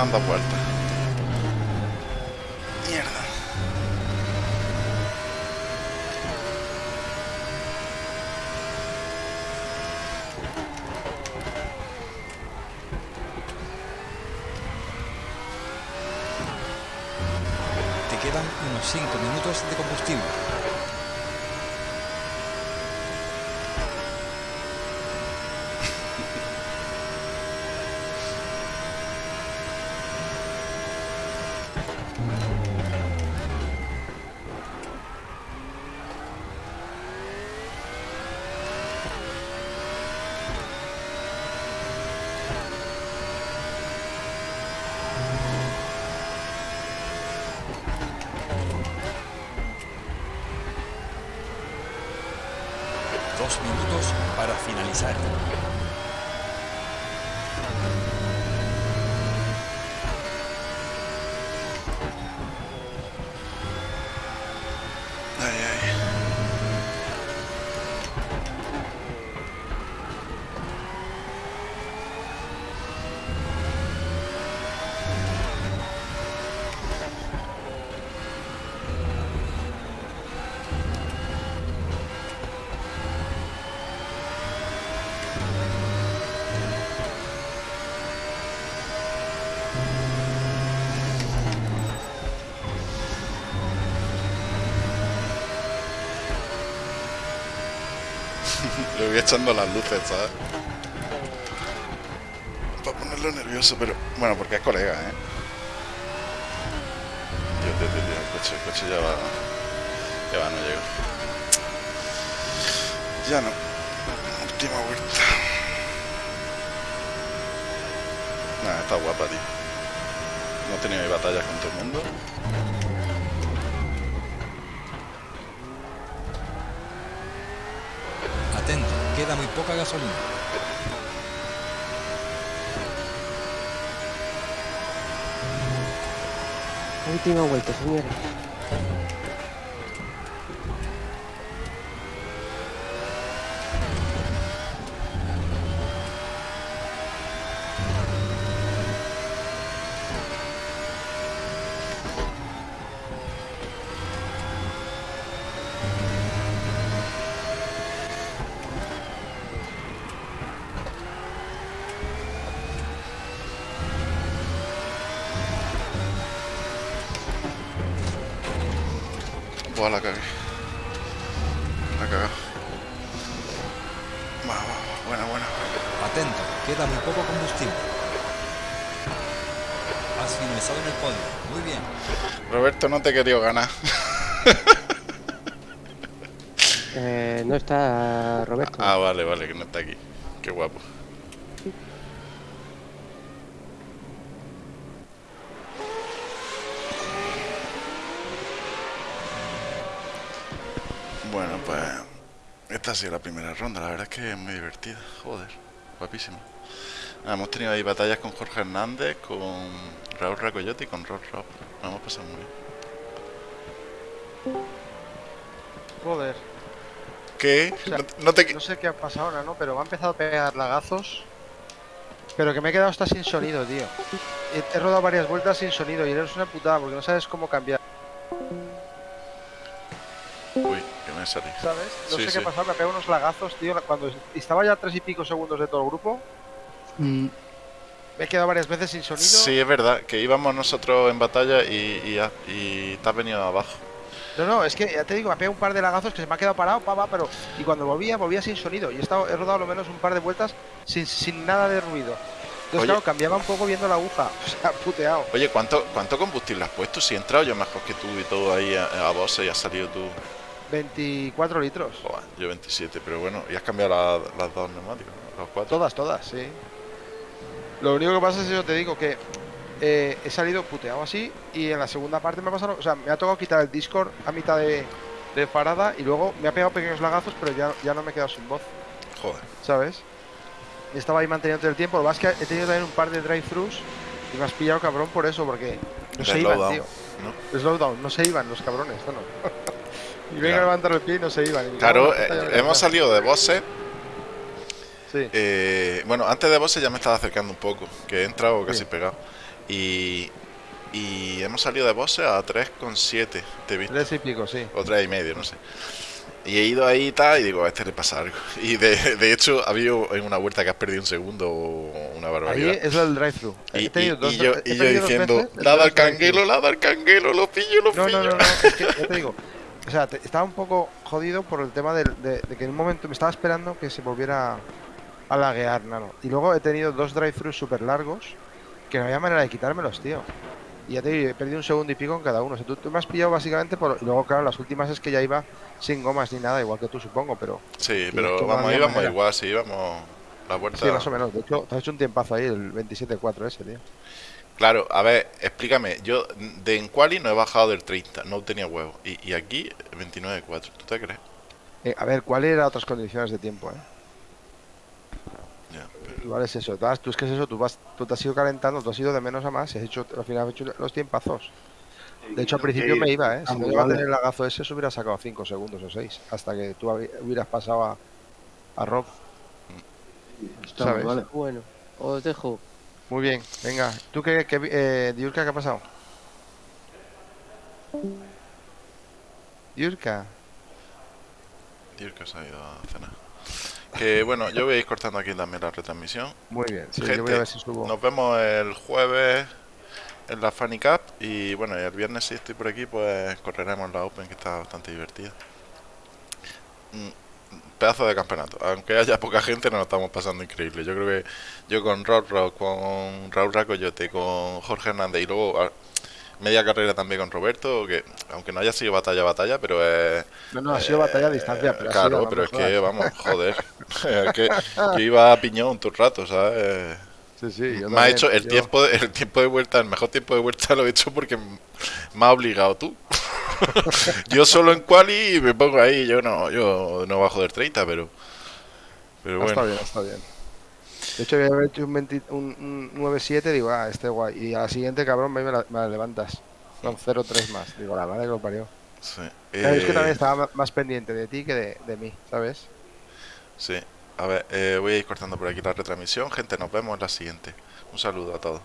dando vueltas. Para finalizar. Voy echando las luces, ¿sabes? Para ponerlo nervioso, pero... Bueno, porque es colega, ¿eh? Dios, Dios, Dios, el coche, el coche ya va... Ya va, no llego. Ya no. Última vuelta. Nada, está guapa, tío. No he tenido ahí batallas con todo el mundo. Poca gasolina. Última vuelta, señores. No te he querido ganar. Eh, no está Roberto. Ah, vale, vale, que no está aquí. Qué guapo. Bueno, pues esta ha sido la primera ronda. La verdad es que es muy divertida. Joder, guapísima. Ah, hemos tenido ahí batallas con Jorge Hernández, con Raúl Racoyote y con Rob Rob. Nos hemos pasado muy bien. Joder, ¿Qué? sea, No, no te... no sé qué ha pasado ahora, ¿no? Pero me ha empezado a pegar lagazos. Pero que me he quedado hasta sin sonido, tío. He, he rodado varias vueltas sin sonido y eres una putada porque no sabes cómo cambiar, Uy, que me salí. ¿sabes? No Sí, sé sí. qué ha pasado, me ha pegado unos lagazos, tío. Cuando estaba ya a tres y pico segundos de todo el grupo, Mm, me he quedado varias veces sin sonido. Sí, es verdad, que íbamos nosotros en batalla y, y, ha- y te has venido abajo. No, no, es que ya te digo, me ha pegado un par de lagazos que se me ha quedado parado, pa, pa, pero. Y cuando volvía, volvía sin sonido. Y he, estado, he rodado lo menos un par de vueltas sin, sin nada de ruido. Entonces, Oye. claro, cambiaba un poco viendo la aguja. O sea, puteado. Oye, ¿cuánto, ¿cuánto combustible has puesto? Si he entrado yo mejor que tú y todo ahí a, a Bose y has salido tú. 24 litros. Yo 27, pero bueno, y has cambiado la- las dos neumáticos, ¿no? los cuatro. Todas, todas, sí. Lo único que pasa es eso, te digo que eh, he salido puteado así y en la segunda parte me ha pasado, o sea, me ha tocado quitar el Discord a mitad de, de parada y luego me ha pegado pequeños lagazos, pero ya, ya no me he quedado sin voz, Joder, ¿sabes? Estaba ahí manteniendo el tiempo, lo es que he tenido también un par de drive-thrus y me has pillado cabrón por eso, porque no se iban, slowdown, tío. ¿no? Slowdown, no se iban los cabrones, esto no. y venga Claro. a levantar el pie y no se iban. Claro, eh, me hemos salido de Bose. Sí. eh, bueno, antes de Bose ya me estaba acercando un poco, que he entrado casi Sí. pegado. Y, y hemos salido de Bose a 3,7, te he visto. Tres y pico, sí. o tres y medio, no sé. Y he ido ahí y tal, y digo, a este le pasa algo. Y de, de hecho, ha habido en una vuelta que has perdido un segundo o una Ahí barbaridad. es el drive-thru. Y, y- y yo, y yo diciendo, nada al canguelo, nada al canguelo, lo pillo, lo No, pillo. no, no, no, es que ya te digo. O sea, te- estaba un poco jodido por el tema del- de, de que en un momento me estaba esperando que se volviera a laguear, nano. Y luego he tenido dos drive-thrus súper largos que no había manera de quitármelos, tío. Y ya te digo, he perdido un segundo y pico en cada uno. O sea, tú, tú me has pillado básicamente por... Y luego, claro, las últimas es que ya iba sin gomas ni nada, igual que tú, supongo, pero... Sí, pero vamos, íbamos manera. igual, sí, íbamos la vuelta. Sí, más o menos. De hecho, te has hecho un tiempazo ahí, el 27-4 ese, tío. Claro, a ver, explícame. Yo de en Quali no he bajado del 30, no tenía huevo. Y, y aquí 29.4, ¿tú te crees? Eh, a ver, ¿cuál eran otras condiciones de tiempo? Eh? Igual es eso. Tú, es que es eso, tú, vas, tú te has ido calentando, tú has ido de menos a más y has hecho, al final has hecho los tiempazos. De hecho, al principio me iba, ¿eh? Si no iba a tener el lagazo ese, se hubiera sacado 5 segundos o 6. Hasta que tú hubieras pasado a, a Rob. Está ¿sabes? vale. Bueno, os dejo. Muy bien, venga. ¿Tú qué, qué, eh, Diurka, qué ha pasado? Diurka. Dirk se ha ido a cenar. Que bueno, yo voy a ir cortando aquí también la retransmisión. Muy bien. Sí, yo Gente, voy a ver si subo. Nos vemos el jueves en la Funny Cup y bueno, el viernes si estoy por aquí pues correremos la Open que está bastante divertida. Mm, Pedazo de campeonato. Aunque haya poca gente nos lo estamos pasando increíble. Yo creo que yo con Rock, con Raúl Racoyote, con Jorge Hernández y luego a- media carrera también con Roberto, que aunque no haya sido batalla batalla, pero es No, no, ha sido batalla a distancia. Pero ha claro, sido, pero es que vamos, joder, es que yo iba a piñón todo el rato, ¿sabes? Sí, sí, yo me ha hecho el yo- tiempo, de, el tiempo de vuelta, el mejor tiempo de vuelta lo he hecho porque me ha obligado tú. yo solo en quali me pongo ahí, yo no, yo no bajo del 30, pero pero Ah, Está bueno, bien, está bien. De hecho, voy a haber hecho un, 20 un, un 9-7, digo, ah, este guay. Y a la siguiente, cabrón, me, la, me la levantas. Con 0-3 más. Digo, la madre que lo parió. sí. Es que Eh, también estaba más pendiente de ti que de, de mí, ¿sabes? sí. A ver, eh, voy a ir cortando por aquí la retransmisión, gente, nos vemos en la siguiente. Un saludo a todos.